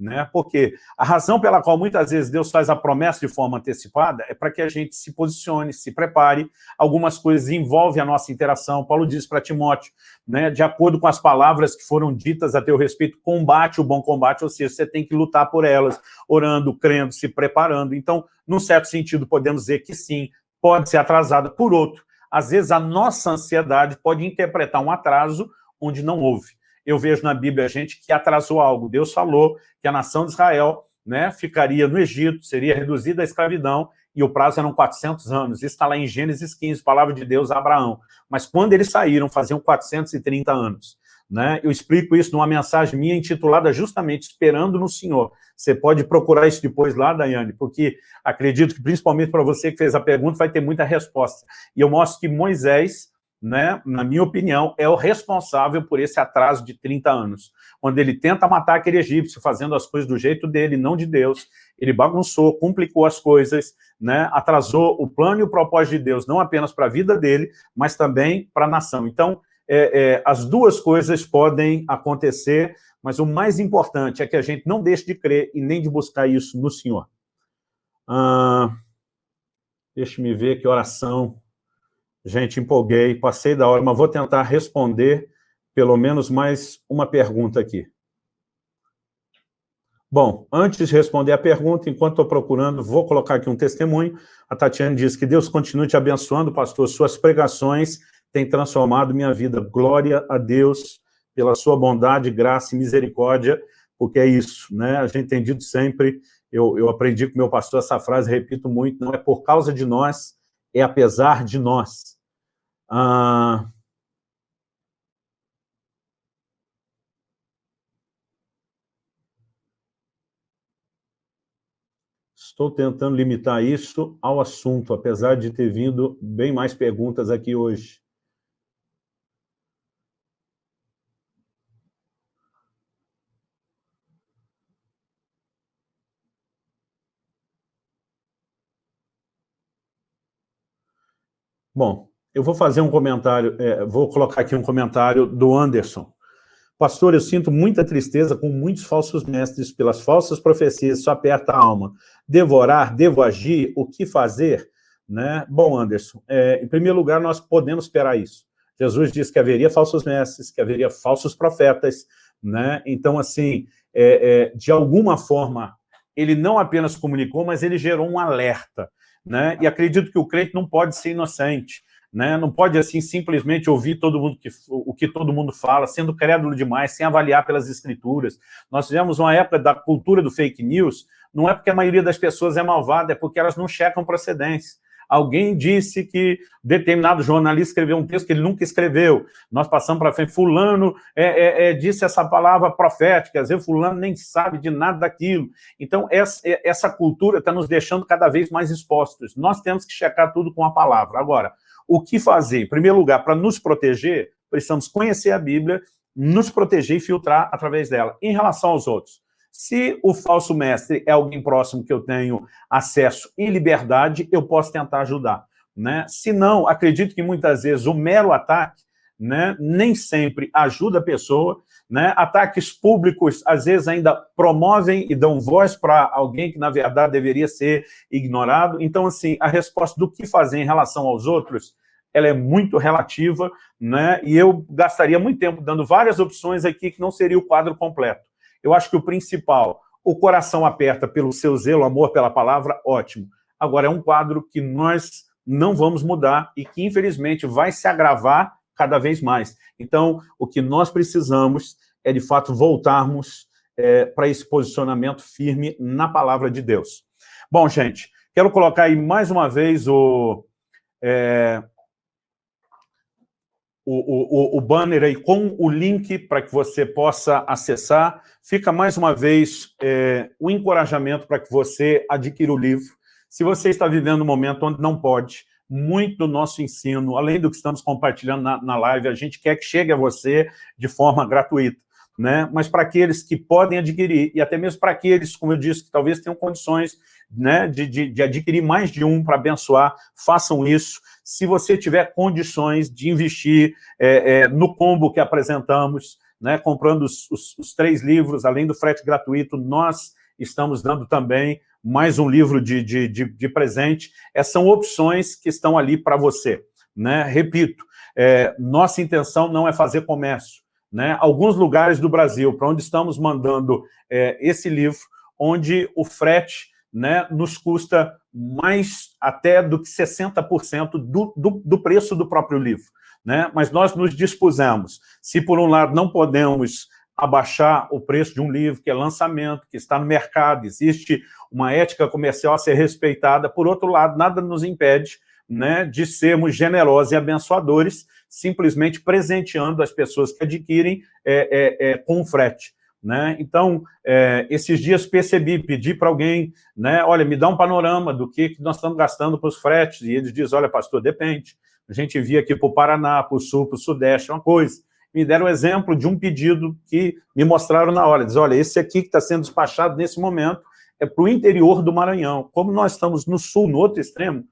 né? Porque a razão pela qual muitas vezes Deus faz a promessa de forma antecipada é para que a gente se posicione, se prepare. Algumas coisas envolvem a nossa interação. Paulo diz para Timóteo, né, de acordo com as palavras que foram ditas a teu respeito, combate o bom combate, ou seja, você tem que lutar por elas, orando, crendo, se preparando. Então, num certo sentido, podemos dizer que sim, pode ser atrasada. Por outro, às vezes a nossa ansiedade pode interpretar um atraso onde não houve eu vejo na Bíblia gente que atrasou algo. Deus falou que a nação de Israel né, ficaria no Egito, seria reduzida à escravidão, e o prazo eram 400 anos. Isso está lá em Gênesis 15, palavra de Deus a Abraão. Mas quando eles saíram, faziam 430 anos. Né? Eu explico isso numa mensagem minha intitulada justamente Esperando no Senhor. Você pode procurar isso depois lá, Daiane, porque acredito que principalmente para você que fez a pergunta vai ter muita resposta. E eu mostro que Moisés né, na minha opinião, é o responsável por esse atraso de 30 anos. Quando ele tenta matar aquele egípcio, fazendo as coisas do jeito dele, não de Deus, ele bagunçou, complicou as coisas, né, atrasou o plano e o propósito de Deus, não apenas para a vida dele, mas também para a nação. Então, é, é, as duas coisas podem acontecer, mas o mais importante é que a gente não deixe de crer e nem de buscar isso no Senhor. Ah, Deixe-me ver que oração Gente, empolguei, passei da hora, mas vou tentar responder pelo menos mais uma pergunta aqui. Bom, antes de responder a pergunta, enquanto estou procurando, vou colocar aqui um testemunho. A Tatiana diz que Deus continue te abençoando, pastor. Suas pregações têm transformado minha vida. Glória a Deus pela sua bondade, graça e misericórdia, porque é isso, né? A gente tem dito sempre, eu, eu aprendi com meu pastor essa frase, repito muito, não é por causa de nós, é apesar de nós. Ah, Estou tentando limitar isso ao assunto, apesar de ter vindo bem mais perguntas aqui hoje. Bom, eu vou fazer um comentário, é, vou colocar aqui um comentário do Anderson. Pastor, eu sinto muita tristeza com muitos falsos mestres, pelas falsas profecias, isso aperta a alma. Devorar, devo agir, o que fazer? Né? Bom, Anderson, é, em primeiro lugar, nós podemos esperar isso. Jesus disse que haveria falsos mestres, que haveria falsos profetas, né? Então, assim, é, é, de alguma forma, ele não apenas comunicou, mas ele gerou um alerta. Né? E acredito que o crente não pode ser inocente. Né? Não pode, assim, simplesmente ouvir todo mundo que, o que todo mundo fala, sendo crédulo demais, sem avaliar pelas escrituras. Nós tivemos uma época da cultura do fake news, não é porque a maioria das pessoas é malvada, é porque elas não checam procedência. Alguém disse que determinado jornalista escreveu um texto que ele nunca escreveu. Nós passamos para frente. Fulano é, é, é, disse essa palavra profética, às fulano nem sabe de nada daquilo. Então, essa, é, essa cultura está nos deixando cada vez mais expostos. Nós temos que checar tudo com a palavra. Agora, o que fazer? Em primeiro lugar, para nos proteger, precisamos conhecer a Bíblia, nos proteger e filtrar através dela. Em relação aos outros, se o falso mestre é alguém próximo que eu tenho acesso e liberdade, eu posso tentar ajudar. Né? Se não, acredito que muitas vezes o mero ataque né, nem sempre ajuda a pessoa, né? ataques públicos às vezes ainda promovem e dão voz para alguém que na verdade deveria ser ignorado. Então, assim, a resposta do que fazer em relação aos outros, ela é muito relativa, né? e eu gastaria muito tempo dando várias opções aqui que não seria o quadro completo. Eu acho que o principal, o coração aperta pelo seu zelo, amor pela palavra, ótimo. Agora, é um quadro que nós não vamos mudar e que, infelizmente, vai se agravar cada vez mais. Então, o que nós precisamos é, de fato, voltarmos é, para esse posicionamento firme na palavra de Deus. Bom, gente, quero colocar aí mais uma vez o, é, o, o, o, banner aí com o link para que você possa acessar. Fica mais uma vez é, o encorajamento para que você adquira o livro. Se você está vivendo um momento onde não pode, muito do nosso ensino, além do que estamos compartilhando na, na live, a gente quer que chegue a você de forma gratuita. Né? Mas para aqueles que podem adquirir, e até mesmo para aqueles, como eu disse, que talvez tenham condições né, de, de, de adquirir mais de um para abençoar, façam isso. Se você tiver condições de investir é, é, no combo que apresentamos, né, comprando os, os, os, três livros, além do frete gratuito, nós estamos dando também mais um livro de, de, de, de presente. Essas são opções que estão ali para você. Né? Repito, é, nossa intenção não é fazer comércio. Né? Alguns lugares do Brasil para onde estamos mandando é, esse livro, onde o frete né, nos custa mais até do que 60% do, do, do preço do próprio livro. Né? Mas nós nos dispusemos, se por um lado não podemos abaixar o preço de um livro que é lançamento, que está no mercado, existe uma ética comercial a ser respeitada, por outro lado, nada nos impede né, de sermos generosos e abençoadores, simplesmente presenteando as pessoas que adquirem é, é, é, com frete. Né? Então, é, esses dias percebi, pedi para alguém, né, olha, me dá um panorama do que, que nós estamos gastando para os fretes, e eles dizem, olha, pastor, depende. A gente envia aqui para o Paraná, para o Sul, para o Sudeste, é uma coisa. Me deram um exemplo de um pedido que me mostraram na hora. Diz, olha, esse aqui que está sendo despachado nesse momento é para o interior do Maranhão. Como nós estamos no Sul, no outro extremo,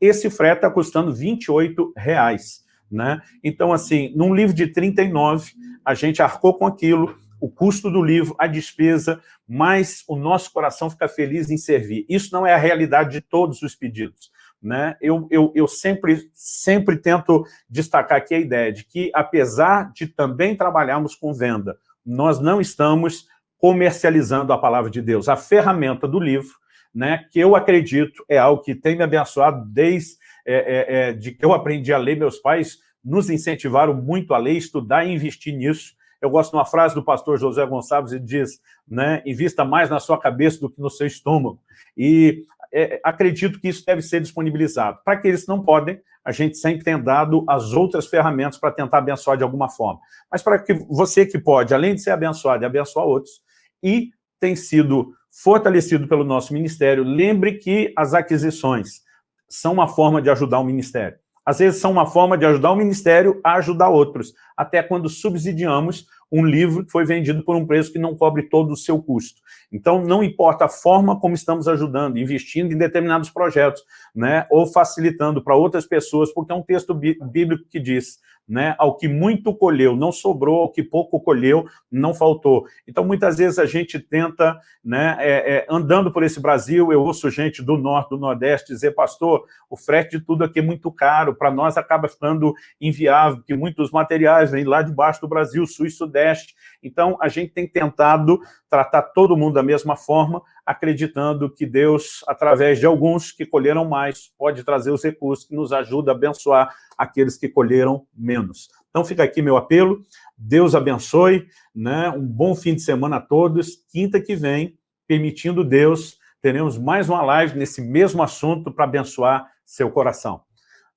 esse frete está custando 28 reais. Né? Então, assim, num livro de 39, a gente arcou com aquilo, o custo do livro, a despesa, mas o nosso coração fica feliz em servir. Isso não é a realidade de todos os pedidos. Né? Eu, eu, eu sempre, sempre tento destacar aqui a ideia de que, apesar de também trabalharmos com venda, nós não estamos comercializando a palavra de Deus. A ferramenta do livro, né, que eu acredito é algo que tem me abençoado desde é, é, é, de que eu aprendi a ler, meus pais nos incentivaram muito a ler, estudar e investir nisso. Eu gosto de uma frase do pastor José Gonçalves, ele diz, né, invista mais na sua cabeça do que no seu estômago. E é, acredito que isso deve ser disponibilizado. Para aqueles que não podem, a gente sempre tem dado as outras ferramentas para tentar abençoar de alguma forma. Mas para que você que pode, além de ser abençoado abençoar outros, e tem sido fortalecido pelo nosso ministério, lembre que as aquisições são uma forma de ajudar o ministério. Às vezes são uma forma de ajudar o ministério a ajudar outros, até quando subsidiamos um livro que foi vendido por um preço que não cobre todo o seu custo. Então, não importa a forma como estamos ajudando, investindo em determinados projetos, né, ou facilitando para outras pessoas, porque é um texto bíblico que diz, né, ao que muito colheu, não sobrou, ao que pouco colheu, não faltou. Então, muitas vezes a gente tenta, né, é, é, andando por esse Brasil, eu ouço gente do Norte, do Nordeste dizer, pastor, o frete de tudo aqui é muito caro, para nós acaba ficando inviável, que muitos materiais vêm lá debaixo do Brasil, Sul e Sudeste. Então, a gente tem tentado tratar todo mundo da mesma forma, acreditando que Deus, através de alguns que colheram mais, pode trazer os recursos que nos ajudam a abençoar aqueles que colheram menos. Então, fica aqui meu apelo. Deus abençoe, né? um bom fim de semana a todos. Quinta que vem, permitindo Deus, teremos mais uma live nesse mesmo assunto para abençoar seu coração.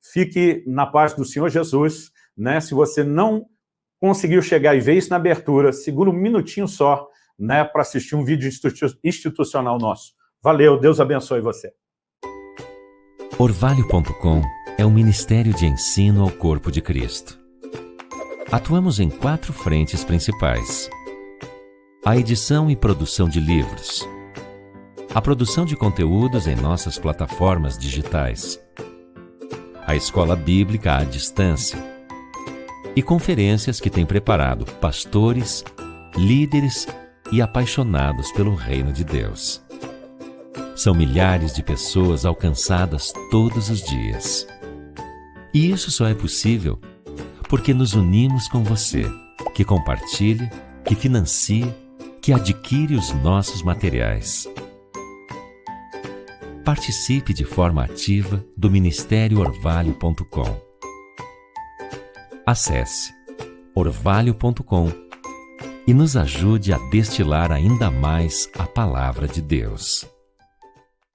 Fique na paz do Senhor Jesus. Né? Se você não conseguiu chegar e ver isso na abertura, segura um minutinho só né, para assistir um vídeo institucional nosso. Valeu, Deus abençoe você. Orvalho.com é um ministério de ensino ao corpo de Cristo. Atuamos em quatro frentes principais. A edição e produção de livros. A produção de conteúdos em nossas plataformas digitais. A escola bíblica à distância e conferências que tem preparado pastores, líderes e apaixonados pelo reino de Deus. São milhares de pessoas alcançadas todos os dias. E isso só é possível porque nos unimos com você, que compartilha, que financia, que adquire os nossos materiais. Participe de forma ativa do Ministério Orvalho.com Acesse orvalho.com e nos ajude a destilar ainda mais a palavra de Deus.